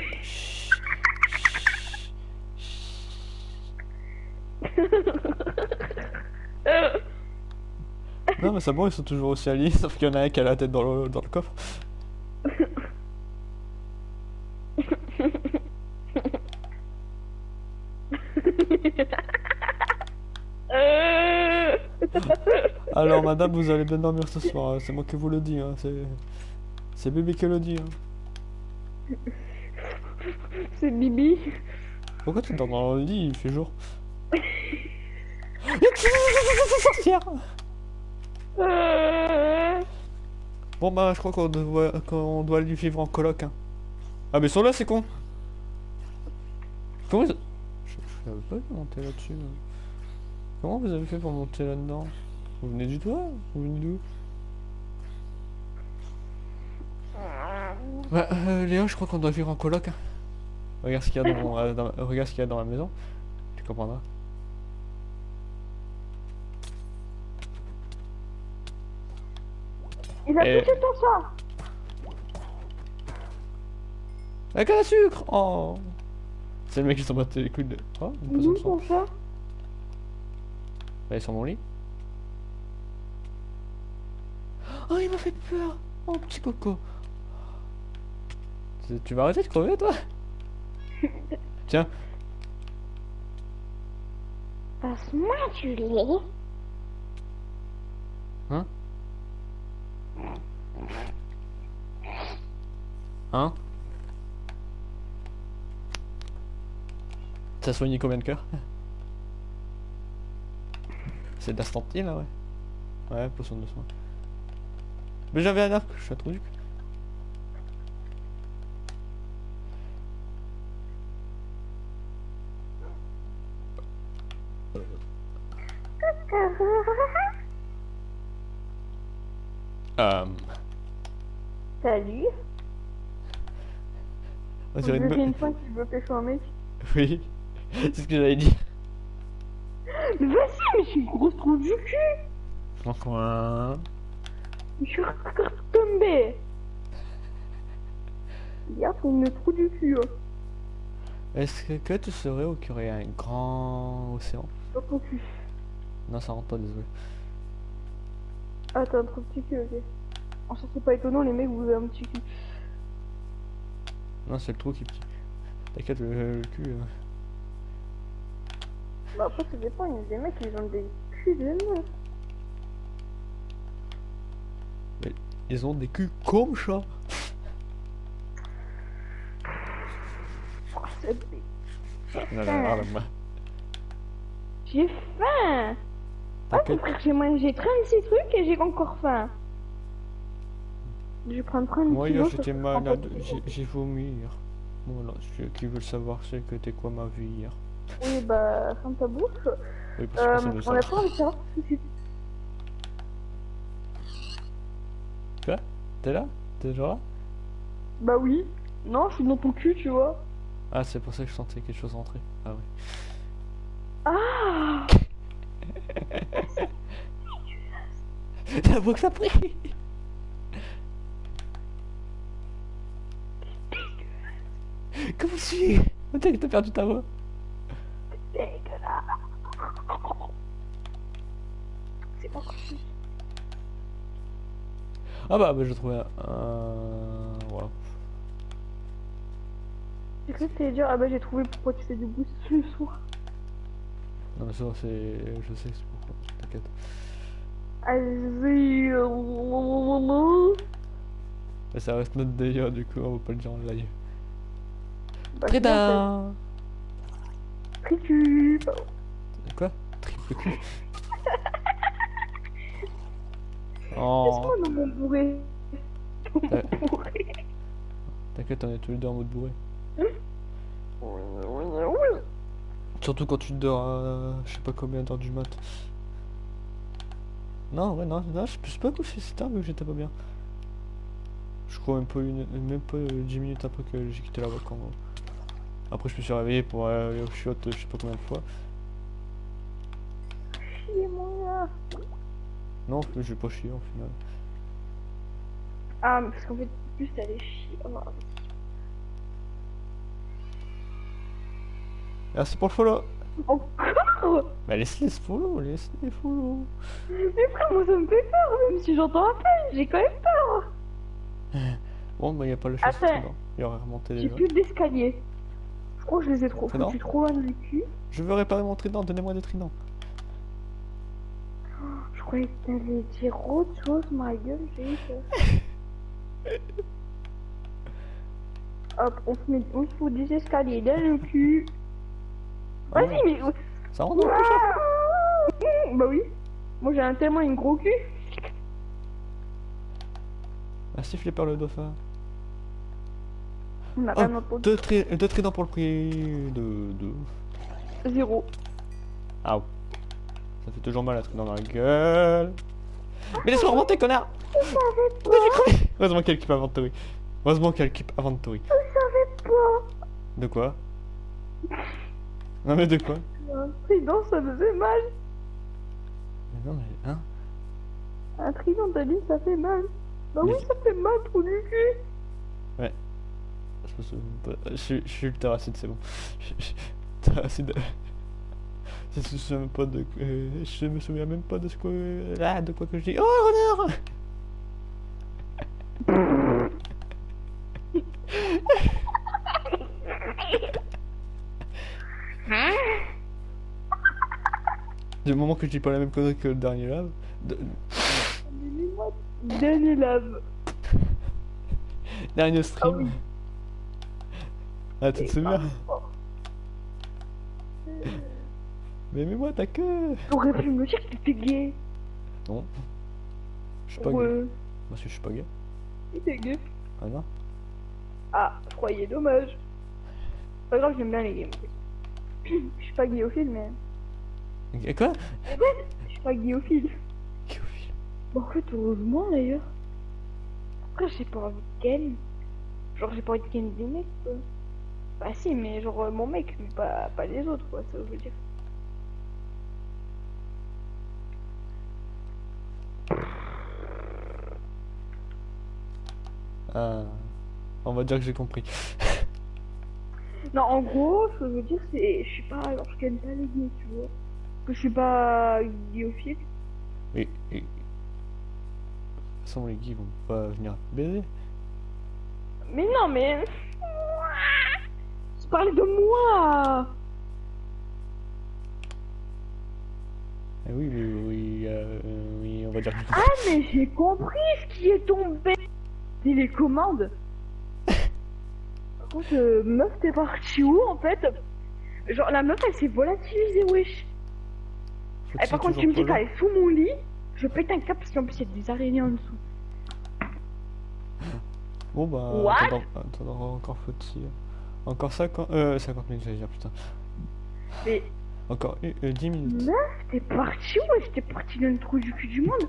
Euh, Non, mais c'est bon, ils sont toujours aussi alliés, sauf qu'il y en a un qui a la tête dans le, dans le coffre. Alors, madame, vous allez bien dormir ce soir, hein, c'est moi qui vous le dis, hein, c'est... C'est bébé qui le dit, hein. C'est Bibi. Pourquoi tu dors dans le lit, il fait jour Sorcière. Bon bah, je crois qu'on doit, qu'on doit lui vivre en coloc, hein. Ah, mais sont là, c'est con Comment ils... Je, je savais pas monter là-dessus. hein. Comment vous avez fait pour monter là-dedans? Vous venez du toit Vous venez d'où Bah, euh, Léo, je crois qu'on doit vivre en coloc. hein. Regarde ce qu'il y a dans, euh, dans- regarde ce qu'il y a dans la maison. Tu comprendras. Il a Et- touché ton chat. La canne à sucre Oh C'est le mec qui s'en battait les couilles de... Oh, une poisson de sang. ton chat Bah, il est sur mon lit. Oh, il m'a fait peur. Oh, petit coco. Tu- Tu vas arrêter de crever, toi? Tiens, Passe-moi du lait. hein? T'as soigné combien de cœurs? C'est de la stantine, là, ouais. Ouais, potion de soin. Mais j'avais un arc, je suis un trou du cul. Euh... Salut. On Je dirait une une fois qu'il veut pécho un mec. Oui, c'est ce que j'avais dit. Mais vas-y, mais je suis une grosse trou du cul. En coin. Je suis tombé. Regarde, c'est une trou du cul. hein. Est-ce que, tu saurais où qu'il y un grand océan? Dans ton cul. Non, ça rentre pas, désolé. Ah, t'as un trop petit cul, ok. En ça, c'est pas étonnant, les mecs, vous avez un petit cul. Non, c'est le trou qui est petit. T'inquiète, le, le cul. euh. Bah, après, ça dépend, il y a des mecs qui ont des culs de meufs. Ils ont des culs comme non, non, J'ai faim. Ah, frère, j'ai mangé 36 trucs et j'ai encore faim. Je vais prendre 30 Moi, kilos, j'étais ça malade. J'ai vomi hier. Voilà, ceux qui veulent savoir, c'est que t'es quoi ma vie hier. Oui, bah, ferme ta bouche. Oui, parce que Euh, on a pas envie de savoir c'est. T'es là T'es toujours là Bah oui. Non, je suis dans ton cul, tu vois. Ah, c'est pour ça que je sentais quelque chose rentrer. Ah oui. Ah La voix que t'as pris Comment tu t'as perdu ta voix. Dégueulasse. c'est. Ah bah, bah j'ai trouvé un... Voilà. J'ai cru que t'allais dire, ah bah j'ai trouvé pourquoi tu fais du boost le soir. Non mais ça c'est... Je sais c'est pourquoi, t'inquiète. Vas-y. Mais ça reste notre délire du coup, on va pas le dire en live. Bah, Très sinon, bien c'est Tricube. Quoi? Triple cul Laisse-moi dans mon bourré? Dans Euh. mon bourré. T'inquiète, on est tous les deux en mode bourré? Surtout quand tu dors à je sais pas combien d'heures du mat. Non, ouais, non, non, je suis pas couché si tard vu que j'étais pas bien. Je crois même pas, une, même pas euh, 10 minutes après que j'ai quitté la voie quand... Après je me suis réveillé pour aller au shot je sais pas combien de fois. Non, je vais pas chier au final. Ah, mais parce qu'en fait, plus t'allais chier. Oh, Merci pour le follow Encore? Bah laisse-les follow, laisse-les follow Mais frère, moi ça me fait peur, même si j'entends à peine, j'ai quand même peur. Bon bah y a pas le trident. Il aurait remonté J'ai déjà. plus d'escalier. Je crois que je les ai trop Trident foutus trop loin du cul. Je veux réparer mon trident, donnez-moi des tridents. Croyais que t'allais dire autre chose, ma gueule, j'ai eu peur. Hop, on se met, on se fout des escaliers dans le cul. Vas-y, Ouais. mais... Ça rentre dans le chat Bah oui. Moi j'ai un tellement une gros cul. Merci Flipper le dauphin. On a Oh, entendu. deux, tri- deux tridents pour le prix de... de... Zéro. Ah Ça fait toujours mal un trident dans la gueule. Mais laisse-moi remonter, connard Je savais pas. Non, j'ai crevé Heureusement qu'elle keep Aventory. Heureusement qu'elle keep Aventory. Je savais pas. De quoi? Non mais de quoi? Un trident, ça me fait mal. Mais non mais... Hein? Un trident, t'as dit, ça fait mal. Bah oui, Mais- ça fait mal, trop du cul. Je, pas- je, suis- je suis le terracide, c'est bon. Je, je, terracide. Je me souviens même pas de... euh, je me souviens même pas de ce que... De quoi que je dis. Oh, renard Du moment que je dis pas la même connerie que le dernier lave. de- Dernier lave. Dernier stream. Ah oui. Ah, tu te souviens Mais mets-moi ta queue T'aurais pu me dire que t'étais gay. Non. Je suis pas gay. Ouais, Parce que je suis pas gay. t'étais gay. Ah non Ah, croyais, dommage. Pas grave, j'aime bien les gays. Je suis pas guillophile, mais. Quoi? Je suis pas guillophile. Guillophile. Bon, en fait, heureusement d'ailleurs. Après, j'ai pas envie de ken. Genre, j'ai pas envie de ken des mecs, quoi. Bah, si, mais genre mon mec, mais pas, pas les autres, quoi, ça veut dire. Ah. On va dire que j'ai compris. Non, en gros, ce que je veux dire, c'est. Je suis pas. Genre, je ken pas les gays, tu vois. Que je suis pas guillophile. Et, et... De toute façon, les gays vont pas venir baiser. Mais non, mais. Je parlais de moi Eh oui, oui, oui, euh, oui, on va dire que. Ah, mais j'ai compris ce qui est tombé Commandes Par contre, euh, meuf, t'es partie où en fait Genre, la meuf, elle s'est volatilisée, wesh Et par contre, tu me dis qu'elle est sous mon lit, je pète un câble parce qu'en plus, il y a des araignées en dessous. Bon bah, attends, encore faut-il... Encore 50... Euh, 50 minutes, j'allais dire, putain. Mais Encore euh, euh, 10 minutes. meuf, t'es partie où wesh T'es partie dans le trou du cul du monde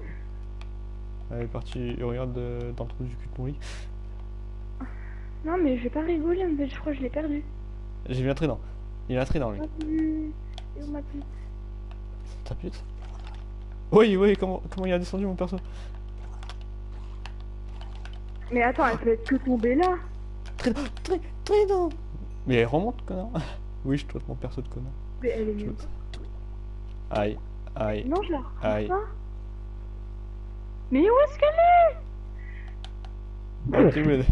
Elle est partie, euh, regarde euh, dans le trou du cul de mon lit. Non, mais je vais pas rigoler, fait, je crois que je l'ai perdu. J'ai vu un trident. Il a un trident, lui. Et où ma pute Ta pute Oui, oui, comment, comment il a descendu mon perso? Mais attends, elle peut être que tomber là Trident, tri- trident Mais elle remonte, connard Oui, je traite mon perso de connard. Mais elle est mieux. Aïe, aïe, Non, je la Aïe. pas. Mais où est-ce qu'elle est?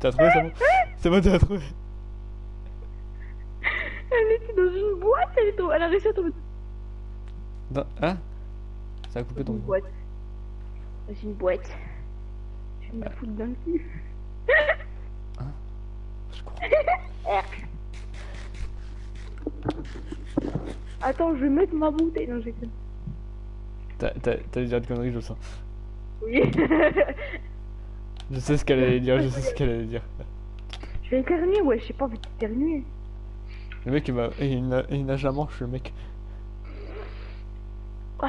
T'as trouvé, c'est bon C'est bon, t'as trouvé. Elle était dans une boîte, elle, est tombée- elle a réussi à tomber Dans- Hein? Ça a coupé ton une boîte. Dans une boîte. Je vais me foutre dans le cul. Je crois. Attends, je vais mettre ma bouteille. Non, j'ai T'as déjà de conneries, je le sens. Oui. Je sais ce qu'elle allait dire, je sais ce qu'elle allait dire. je vais éternuer, ouais, j'ai pas envie d'éternuer. Le mec, il, m'a... il, na- il nage la manche, le mec. Ouais.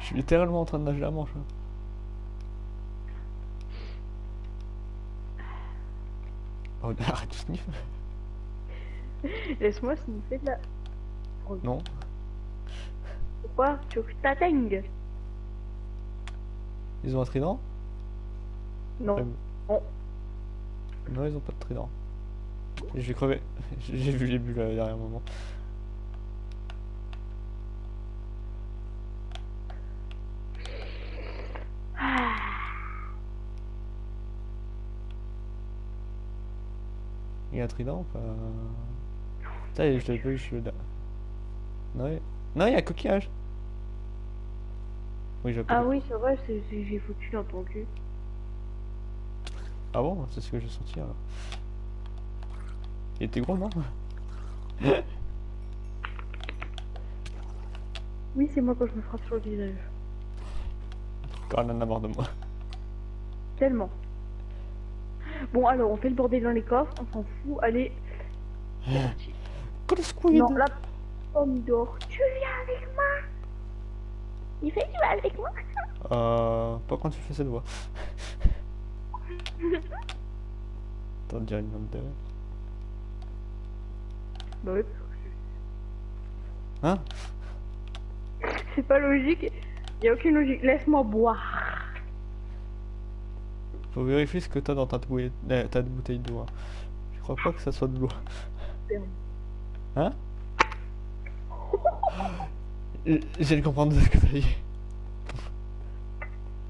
Je suis littéralement en train de nager la manche. hein. Oh, arrête de sniff. Laisse-moi sniffer de la. Non. Pourquoi? Tu veux que je t'atteigne Ils ont un trident? Non. Non. Non, ils ont pas de trident. Vais crever. J'ai vu les bulles euh, derrière un moment. Il y a un trident ou pas? Est, je l'ai vu, je suis là. Non, il y a un coquillage. Oui, Ah oui, c'est vrai, c'est- c'est- j'ai foutu dans ton cul. Ah bon C'est ce que j'ai senti alors. Il était gros, non? Oui, c'est moi quand je me frappe sur le visage. Quand elle en a marre de moi. Tellement. Bon, alors, on fait le bordel dans les coffres, on s'en fout. Allez. le squid Non, la pomme d'or. Tu viens avec moi? Il fait tu vas avec moi Euh. Pas quand tu fais cette voix. T'en dirais une homme de... Bah oui. Hein? C'est pas logique. Y a aucune logique. Laisse-moi boire. Faut vérifier ce que t'as dans ta, bouteille- euh, ta bouteille d'eau. hein. Je crois pas que ça soit de l'eau. Hein? De comprendre ce que t'as dit.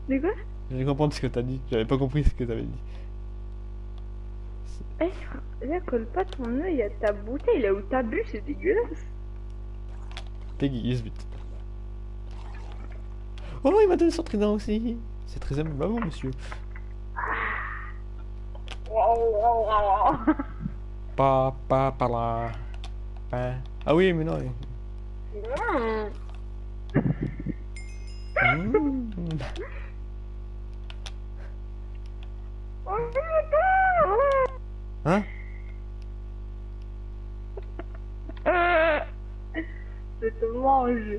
C'est quoi? De comprendre ce que t'as dit. J'avais pas compris ce que t'avais dit. Eh, là, colle pas ton œil à ta bouteille. Là où t'as bu, c'est dégueulasse. Peggy, vite. Oh, il m'a donné son trident aussi. C'est très aimable à vous, monsieur. Pas, par là. Hein. Ah oui, mais non. Mmh. Hein Je te mange.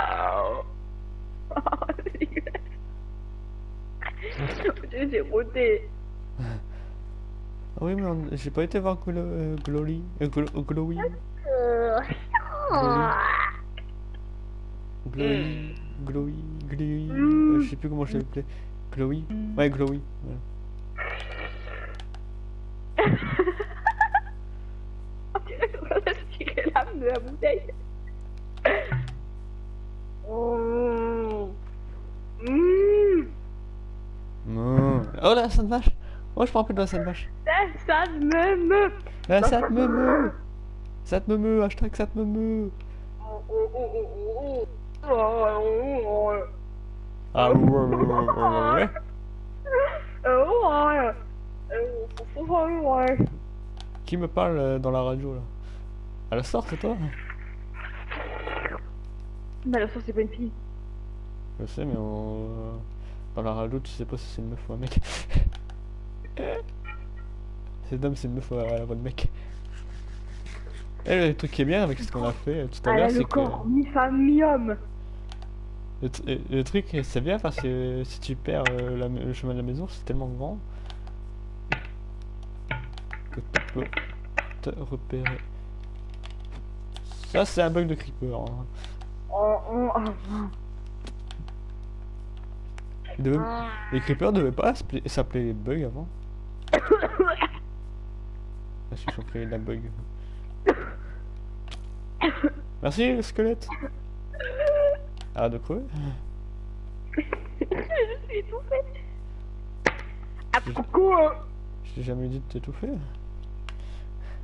Oh. J'ai roté. Oui, mais on- j'ai pas été voir Glo euh, Glory. Euh, Glo- Glowy. Glowy. Glowy. Glowy. je sais plus comment je l'appelais. Glowy. Ouais, Glowy. l'âme de la bouteille. Oh. Mmh. Oh la sainte vache. Oh, je me rappelle de la sainte vache. Ça, ça me me. La sainte meumeu. Sainte meumeu. Hashtag sainte meumeu. Ah ouais, ouais, ouais. Qui me parle euh, dans la radio là? À la sorte, c'est toi? Mais la source, c'est pas une fille. Je sais, mais on... dans la radio, tu sais pas si c'est une meuf ou un mec. c'est d'homme, c'est une meuf ou la voix de mec. Et le truc qui est bien avec ce qu'on a fait euh, tout à l'heure, c'est que corps mi-femme, mi-homme. le, tr- le truc c'est bien parce que si tu perds euh, la le chemin de la maison, c'est tellement grand que tu peux te repérer. Ça, c'est un bug de creeper. hein. Oh, oh, oh. Les creepers devaient pas s'appeler- s'appeler les bugs avant. Ah ils ont créé la bug. Merci le squelette. Arrête de crever. je suis étouffée. Ah, pourquoi Je t'ai jamais dit de t'étouffer.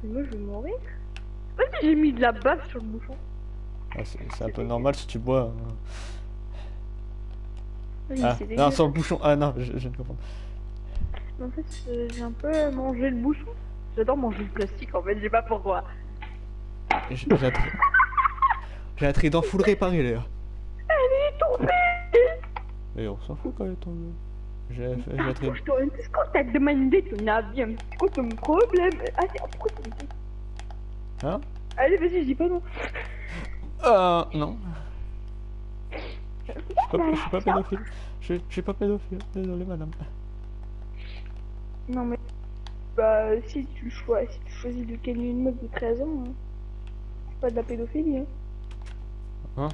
Moi, je vais mourir. Vas-y, j'ai mis de la bave sur le bouchon? Ah, c'est un peu normal si tu bois. hein. Oui, Ah, non, sur le bouchon. Ah non, je, je viens de comprendre. En fait, euh, j'ai un peu mangé le bouchon. J'adore manger le plastique, en fait, je sais pas pourquoi. J'ai un j'ai un trident full réparé là. Elle est tombée Et on s'en fout quand elle est tombée. J'ai un trident. Qu'est-ce qu'on t'a demandé ton avis hein C'est quoi ton problème? Ah, pourquoi tu dis Hein? Allez, vas-y, je dis pas non. Euh, non. Je suis pas, pas pédophile. Je, je suis pas pédophile. Désolé, madame. Non, mais... Bah, si tu, choisis, si tu choisis de gagner une meuf de 13 ans, hein, c'est pas de la pédophilie, hein.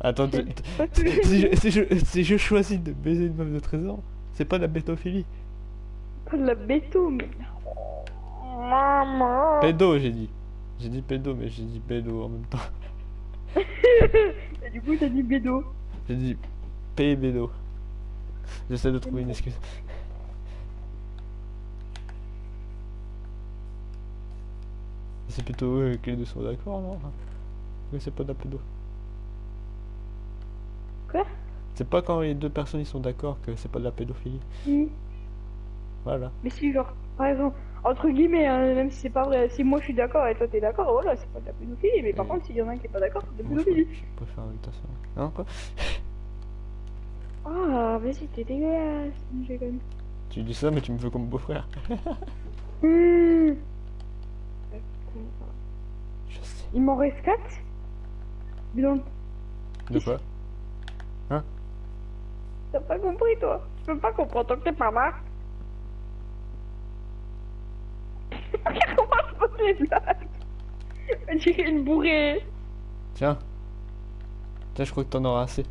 Attends, pas que- si, je, si, je, si je choisis de baiser une meuf de 13 ans, c'est pas de la pédophilie. Pas de la béto, mais... Maman Pédo, j'ai dit. J'ai dit pédo, mais j'ai dit pédo en même temps. Et du coup, t'as dit bédo. J'ai dit pédo. J'essaie de trouver une excuse. C'est plutôt eux que les deux sont d'accord, non Mais c'est pas de la pédo. Quoi? C'est pas quand les deux personnes ils sont d'accord que c'est pas de la pédophilie. Si. Voilà. Mais si, genre, par exemple, entre guillemets, hein, même si c'est pas vrai, si moi je suis d'accord et toi t'es d'accord, voilà, c'est pas de la pédophilie, mais par Oui. contre, s'il y en a un qui est pas d'accord, c'est de la pédophilie. préfère, je préfère invitation. Non, quoi? Ah, vas-y, t'es dégueulasse, je déconne. Tu dis ça, mais tu me veux comme beau-frère. Mmh. Je sais. Il m'en reste 4 Bilan, De quoi? T'as pas compris toi? Tu peux pas comprendre tant que t'es pas marre. Comment je pose les blagues On dirait une bourrée. Tiens. Tiens, je crois que t'en auras assez.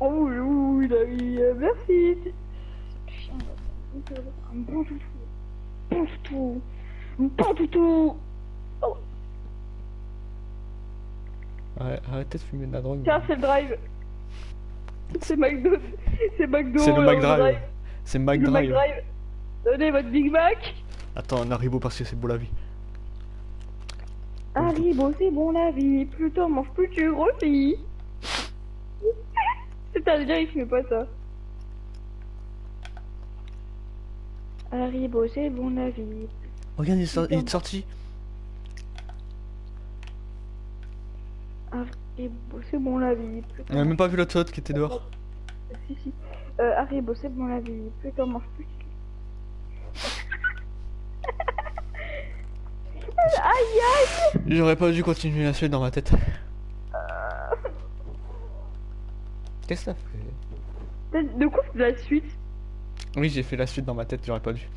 Oh oui, oui, euh, merci. Un bon toutou. Bon toutou. Un bon toutou. Arrête- Arrêtez de fumer de la drogue. Tiens, c'est le drive. C'est McDo. C'est McDo. C'est le euh, McDrive. C'est McDrive. McDrive. Donnez votre Big Mac. Attends, un Haribo parce que c'est beau la vie. Haribo, c'est bon la vie. Plus t'en manges, plus tu grossis. C'est-à-dire, il fait pas ça. Haribo, c'est bon la vie. Regarde, il est, sor- il est sorti. Haribo, c'est bon la vie. Plus On a même pas vu l'autre autre qui était dehors. Si, si. Euh, Haribo, c'est bon la vie. Plus t'en manges, plus tu... aïe aïe J'aurais pas dû continuer la suite dans ma tête. Qu'est-ce que ça fait? De quoi c'est la suite? Oui, j'ai fait la suite dans ma tête, j'aurais pas dû.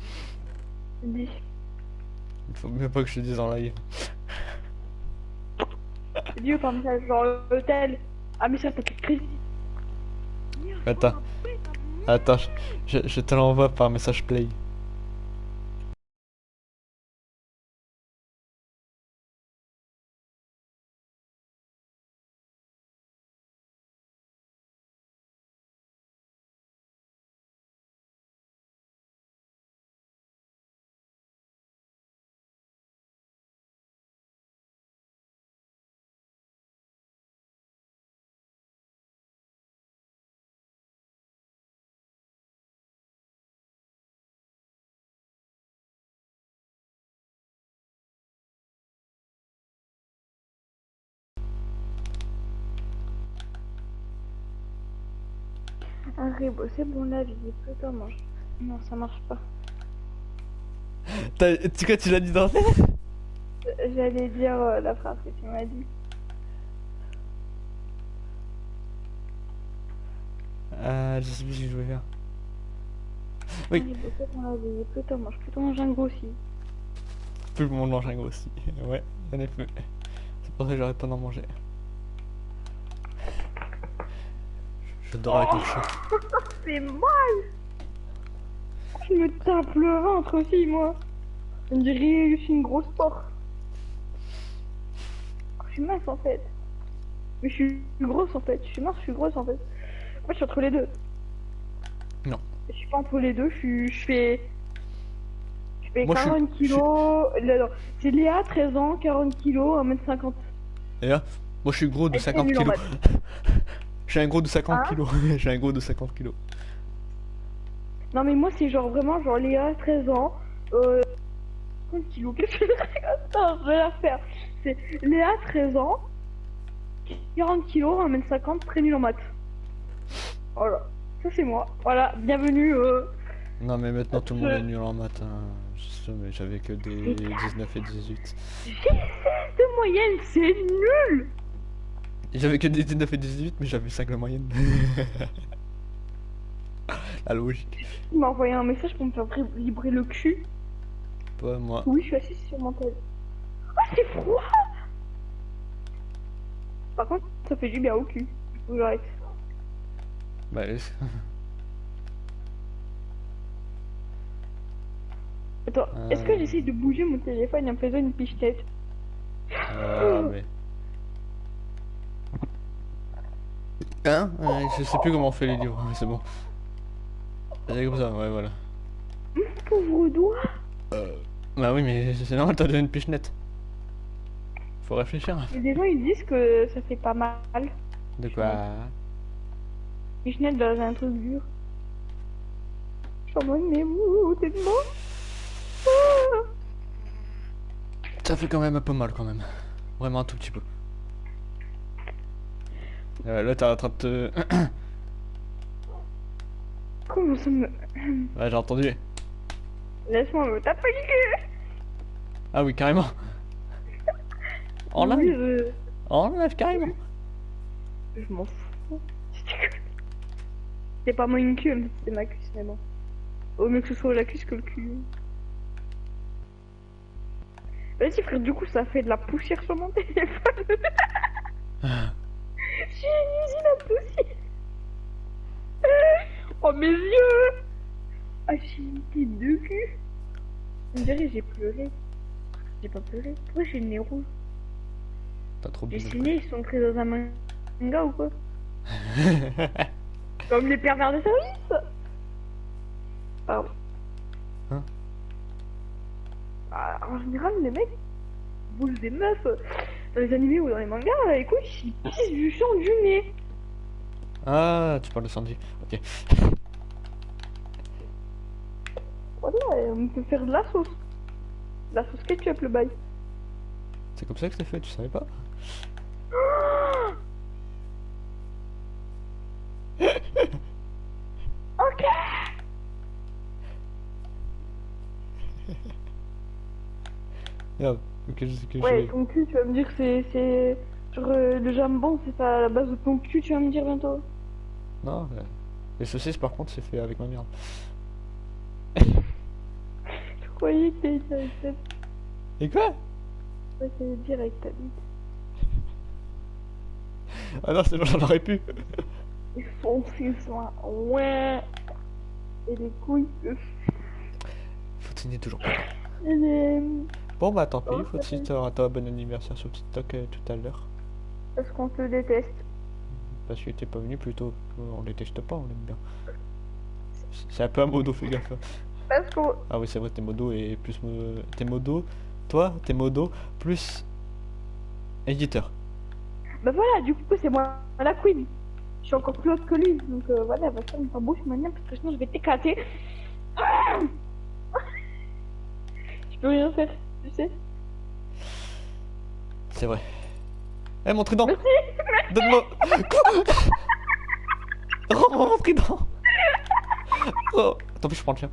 Il faut mieux pas que je te dise en live. Dis par message, genre hôtel. Ah, mais ça, t'as plus de crédit. Attends. Attends, je te l'envoie par message play. Haribo, c'est bon la vie. Plus t'en manges. Non, ça marche pas. Tu quoi, tu l'as dit dans ta Euh, J'allais dire euh, la phrase que tu m'as dit. Ah, je sais plus ce que je voulais faire. Oui. Haribo, c'est bon la vie. Plus t'en manges, plus t'en manges un grossi. Tout le monde mange un gros aussi. Ouais, effet. C'est pour ça que j'arrête pas d'en manger. Le chat. C'est mal Je me tape le ventre aussi, moi. On dirait que je suis une grosse porte. Je suis mince en fait. Mais je suis grosse en fait. Je suis mince, je suis grosse en fait. Moi, je suis entre les deux. Non. Je suis pas entre les deux. Je suis, je fais. Je fais Moi, je suis- 40 kilos. C'est Léa, 13 ans, 40 kilos, 1m50. Et là, moi je suis gros de Elle fait 50 nul en kilos. Je suis un gros de 50 Hein kilos. Je suis un gros de 50 kilos. Non, mais moi, c'est genre vraiment genre Léa, 13 ans. Euh. 50 kilos. Qu'est-ce que je Attends, je vais la faire. C'est Léa, 13 ans. 40 kilos, 1m50, très nul en maths. Voilà. Ça, c'est moi. Voilà. Bienvenue. Euh... Non mais maintenant tout le monde est nul en maths. hein. Je sais, mais j'avais que des 19 et 18. J'ai 16 de moyenne, c'est nul. J'avais que des 19 et 18 mais j'avais 5 de moyenne. La logique. Il m'a envoyé un message pour me faire vibrer- le cul. Pas moi. Oui, je suis assise sur mon tel. Ah, c'est froid Par contre, ça fait du bien au cul. J'arrête. Bah, laisse- Attends, est-ce que Euh. j'essaye de bouger mon téléphone en faisant une pichetette Ah, mais... Hein? Ouais, Je sais plus comment on fait les livres, mais c'est bon. C'est comme ça, ouais, voilà. Pauvre doigt Bah oui, mais c'est normal, t'as donné une pichenette. Faut réfléchir. Et des gens ils disent que ça fait pas mal. De quoi? Pichenette dans un truc dur. Je suis en mode, mais vous, t'es mort Ah Ça fait quand même un peu mal, quand même. Vraiment un tout petit peu. Euh, là, t'es en train de te... Comment ça me... Ouais, j'ai entendu. Laisse-moi me taper le cul Ah oui, carrément. En Oui, live je- En live, carrément. Je m'en fous. C'est pas mon cul, mais c'est ma cuisse, mais bon. Au mieux que ce soit la cuisse que le cul. Vas-y frère, du coup ça fait de la poussière sur mon téléphone. J'ai une usine à. Oh mes yeux Ah j'ai une tête de cul. On dirait j'ai pleuré. J'ai pas pleuré. Pourquoi j'ai le nez rouge T'as trop Les bien. ciné ils sont entrés dans un manga ou quoi Comme les pervers de service Pardon. Hein Ah, En général, les mecs bougent des meufs dans les animés ou dans les mangas, écoute, ils pissent du sang du nez. ah, tu parles de Sanji. Ok. Voilà, et on peut faire de la sauce. De la sauce ketchup, le bail. C'est comme ça que c'est fait, tu savais pas Ok Merde. Ok, je sais que Ouais, ton cul, tu vas me dire que c'est... c'est... Genre, euh, le jambon, c'est pas à la base de ton cul, tu vas me dire bientôt. Non, euh, les saucisses par contre c'est fait avec ma merde. Je croyais que t'allais dire avec ta... Et quoi? Je croyais que t'allais dire avec ta bite. Ah non, c'est bon, j'en aurais pu. Et foncer soin. Ouais. Et les couilles. Faut signer toujours pas. Et les... Bon bah tant pis, faut te t'auras un bon anniversaire sur TikTok euh, tout à l'heure. Parce qu'on te déteste? Parce que t'es pas venu plutôt. On déteste pas, on aime bien. C'est- un peu un modo, fais gaffe. Parce qu'on... Ah oui, c'est vrai, t'es modo et plus. T'es modo. Toi, t'es modo plus. Éditeur. Bah voilà, du coup, c'est moi la queen. Je suis encore plus haute que lui. Donc euh, voilà, va faire ta bouche maintenant parce que sinon je vais t'éclater. Ah je peux rien faire, tu sais. C'est vrai. Eh, mon trident. Donne-moi Rends-moi mon trident Oh Tant pis, je prends le chien.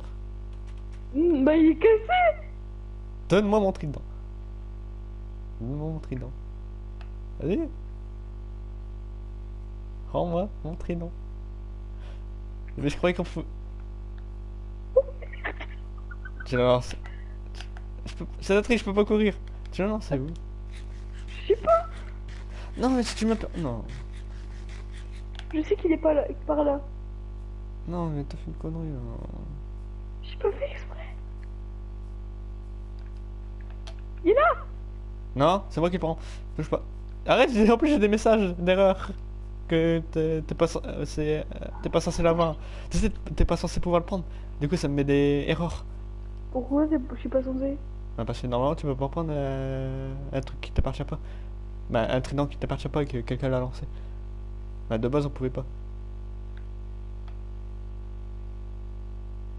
Hmm, bah il est cassé. Donne-moi mon trident. Donne-moi mon trident. Vas-y. Rends-moi mon trident. Mais je croyais qu'on faut... Tu la. C'est la triche, je peux pas courir. Tu la lances, c'est où? Je sais pas. Non, mais si tu m'as... Non. Je sais qu'il est pas là, par là. Non, mais t'as fait une connerie. hein. J'ai pas fait exprès. Il est là. Non, c'est moi qui prends. Touche pas. Arrête, en plus j'ai des messages d'erreur. Que t'es pas, euh, euh, t'es pas censé l'avoir. Tu sais, t'es pas censé pouvoir le prendre. Du coup, ça me met des erreurs. Pourquoi je suis pas censé Bah, parce que normalement, tu peux pas prendre euh, un truc qui t'appartient pas. Bah, un trident qui t'appartient pas et que quelqu'un l'a lancé. Bah, de base, on pouvait pas.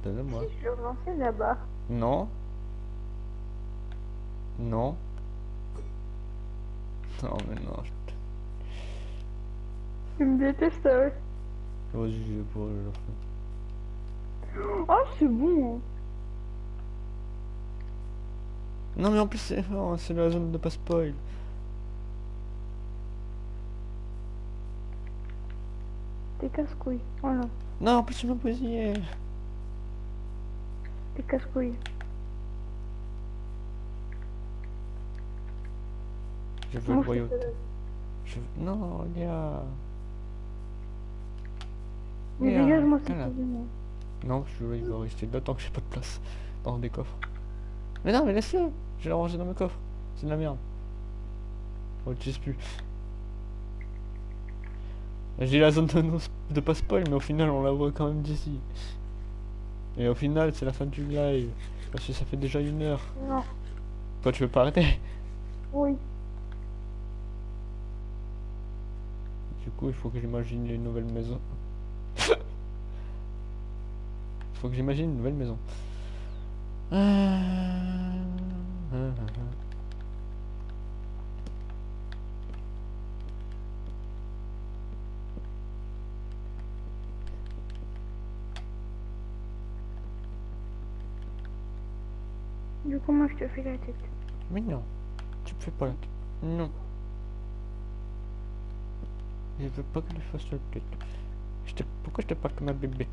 Donne-moi. Si je le là-bas. Non. Non. Non, mais non. je- Tu me détestes, ah ouais. Vas-y, je vais pas le faire. Oh, c'est bon. Non, mais en plus, c'est c'est la zone de pas spoil. T'es casse-couille. Voilà. Non, en plus, tu m'as posé. T'es casse-couille. Je veux Moi, le je fais- Je... Non, Léa. Mais Léa, dégage-moi cette voilà. maison. Non, je il va rester là tant que j'ai pas de place dans des coffres. Mais non, mais laisse-le. Je vais le ranger dans mes coffres. C'est de la merde. On l'utilise plus. J'ai la zone de, de pas spoil, mais au final, on la voit quand même d'ici. Et au final, c'est la fin du live. Parce que ça fait déjà une heure. Non. Toi, tu veux pas arrêter? Oui. Du coup, il faut que j'imagine une nouvelle maison. Il faut que j'imagine une nouvelle maison. Euh, Du coup, moi, je te fais la tête. Mais non, tu me fais pas la tête. Non. Je veux pas que tu fasses la tête. Je t'ai- Pourquoi je te parle comme un bébé?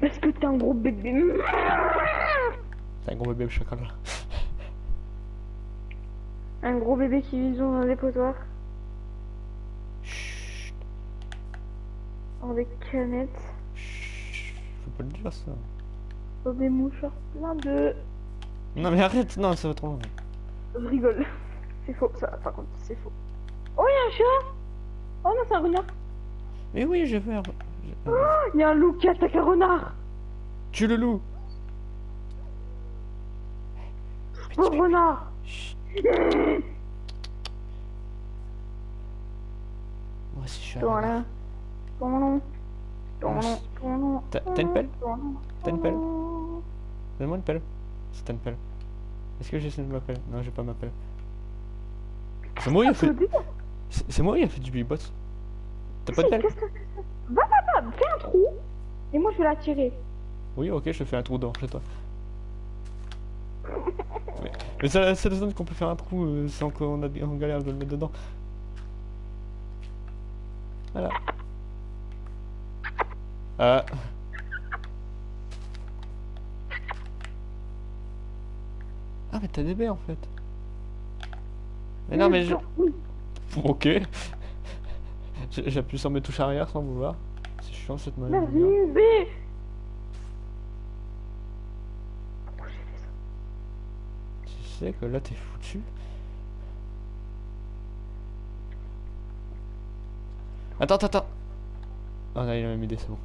Parce que t'es un gros bébé. T'es un gros bébé chocolat. Un gros bébé qui vit dans un dépotoir. Chut, Avec canettes. chut, faut pas le dire ça. Dans des mouchoirs plein de... Non mais arrête, non, ça va trop loin. Je rigole. C'est faux, ça. Par contre, c'est faux. Oh, il y a un chat Oh non, c'est un renard. Mais oui, je veux un... Oh, il y a un loup qui attaque un renard. Tue le loup Oh, renard. Moi aussi je suis. T'as- une pelle. T'as une pelle Donne-moi une pelle. T'as une pelle. Est-ce que j'ai ma pelle? Non, j'ai pas ma pelle. C'est moi a fait... C'est c'est moi qui a fait du beatbox. T'as pas de pelle? Va, va, va, fais un trou. Et moi, je vais la tirer. Oui, ok, je fais un trou dans chez toi. Mais, c'est la seule zone qu'on peut faire un trou euh, sans qu'on a on galère de le mettre dedans. Voilà. Ah. Ah, mais t'as des baies en fait. Mais non, mais je. Ok. J'appuie sur mes touches arrière sans vouloir. C'est chiant cette manière. Sais que là t'es foutu. Attends, attends, attends. Oh là, il a même idée, c'est bon.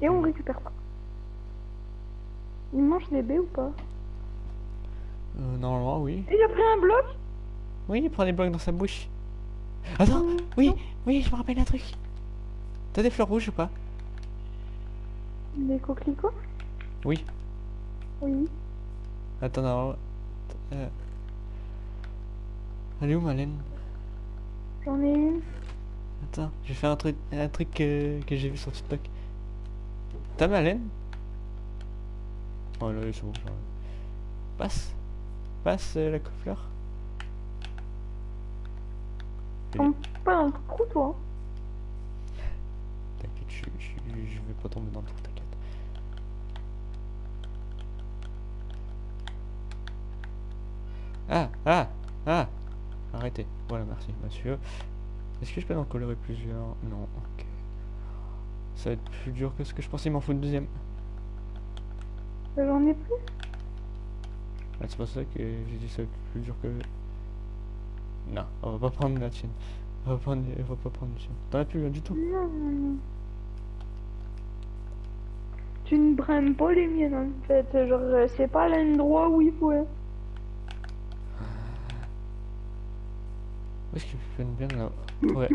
Et on récupère pas. Il mange des baies ou pas? Euh, normalement, oui. Il a pris un bloc? Oui, il prend des blocs dans sa bouche. Attends, oui, oui, je me rappelle un truc. T'as des fleurs rouges ou pas? Des coquelicots? Oui. Oui. Attends, non. Euh... Elle est où, Malène? J'en ai une. Attends, j'ai fait un truc, un truc que, que j'ai vu sur TikTok. T'as Malène? Oh là, c'est bon. Passe. Passe euh, la fleur. Tombe pas dans le trou, toi. T'inquiète, je, je, je vais pas tomber dans le trou, Ah, ah, ah Arrêtez. Voilà, merci, monsieur. Est-ce que je peux en colorer plusieurs? Non, ok. Ça va être plus dur que ce que je pensais, il m'en faut une deuxième. J'en ai plus? Ah, c'est pas ça que j'ai dit ça va être plus dur que... Non, on va pas prendre la tienne. On va, prendre, on va pas prendre la tienne. T'en as plus là du tout Non. Tu ne prends pas les miennes en fait. Genre, euh, c'est pas l'endroit où il faut. Où est-ce qu'ils viennent bien là Ouais.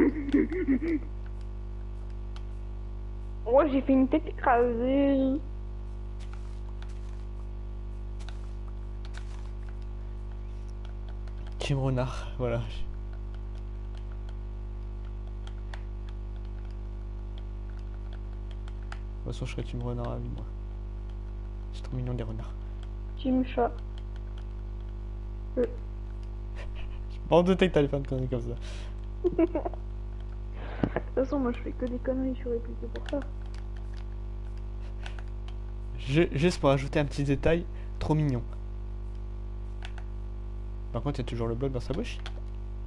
Moi, j'ai fait une tête écrasée. Team Renard, voilà. De toute façon, je serais Team Renard à vie, moi. C'est trop mignon des renards. Team chat. Bon, on doutait que t'allais faire une connerie comme ça. De toute façon, moi, je fais que des conneries sur les c'est pour ça. Je- juste pour ajouter un petit détail, trop mignon. Par contre, il y a toujours le bloc dans sa bouche.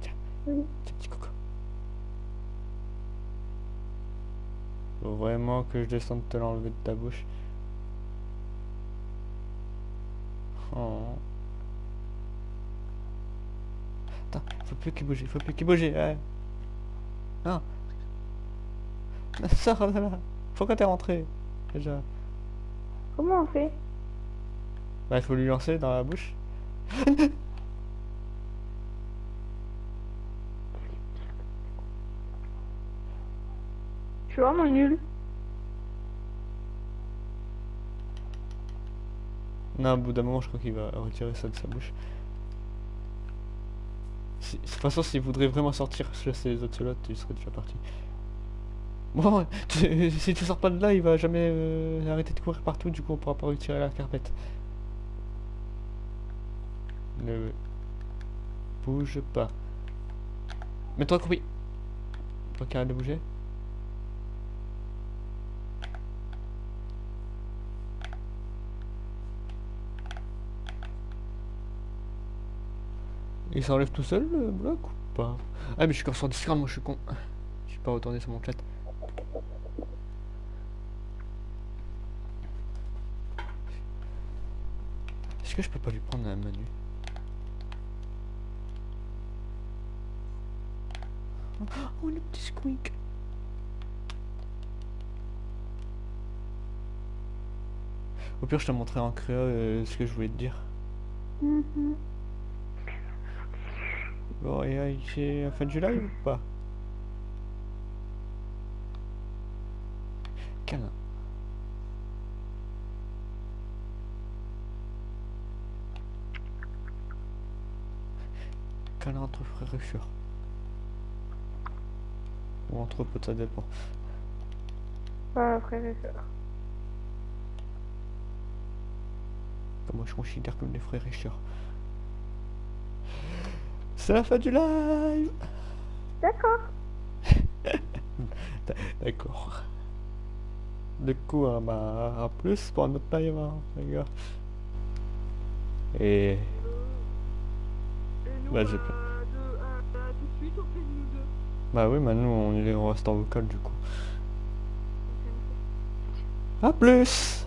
Tiens, Oui. tiens, petit coco. Faut vraiment que je descende te l'enlever de ta bouche. Oh. Attends, faut plus qu'il bouge, faut plus qu'il bouge. Ouais. Non. Sors de là. Pourquoi t'es rentré Déjà? Comment on fait? Bah, il faut lui lancer dans la bouche. Je suis vraiment nul? Non, au bout d'un moment, je crois qu'il va retirer ça de sa bouche. De toute façon, s'il voudrait vraiment sortir, chasser les autres slots, il serait déjà parti. Bon, si tu sors pas de là, il va jamais euh, arrêter de courir partout, du coup, on pourra pas retirer la carpette. Ne bouge pas. Mets-toi accroupi. Pas qu'il arrête de bouger. Il s'enlève tout seul le bloc ou pas? Ah mais je suis encore sur Discord, moi je suis con. Je suis pas retourné sur mon chat. Est-ce que je peux pas lui prendre un menu Oh le petit squeak Au pire je te montrerai en créa euh, ce que je voulais te dire. Mhm. Bon, et euh, c'est la fin du live ou pas? Câlin. Câlin entre frères et sœurs? Ou entre potes, ça dépend. Voilà, frère et sœur. Que moi je considère comme des frères et sœurs? C'est la fin du live D'accord. D'accord. Du coup, hein, bah, à plus pour un autre live, hein, les gars. Et... Bah, j'ai pas- on deux. Bah oui, maintenant on, est- on reste en vocal du coup. À plus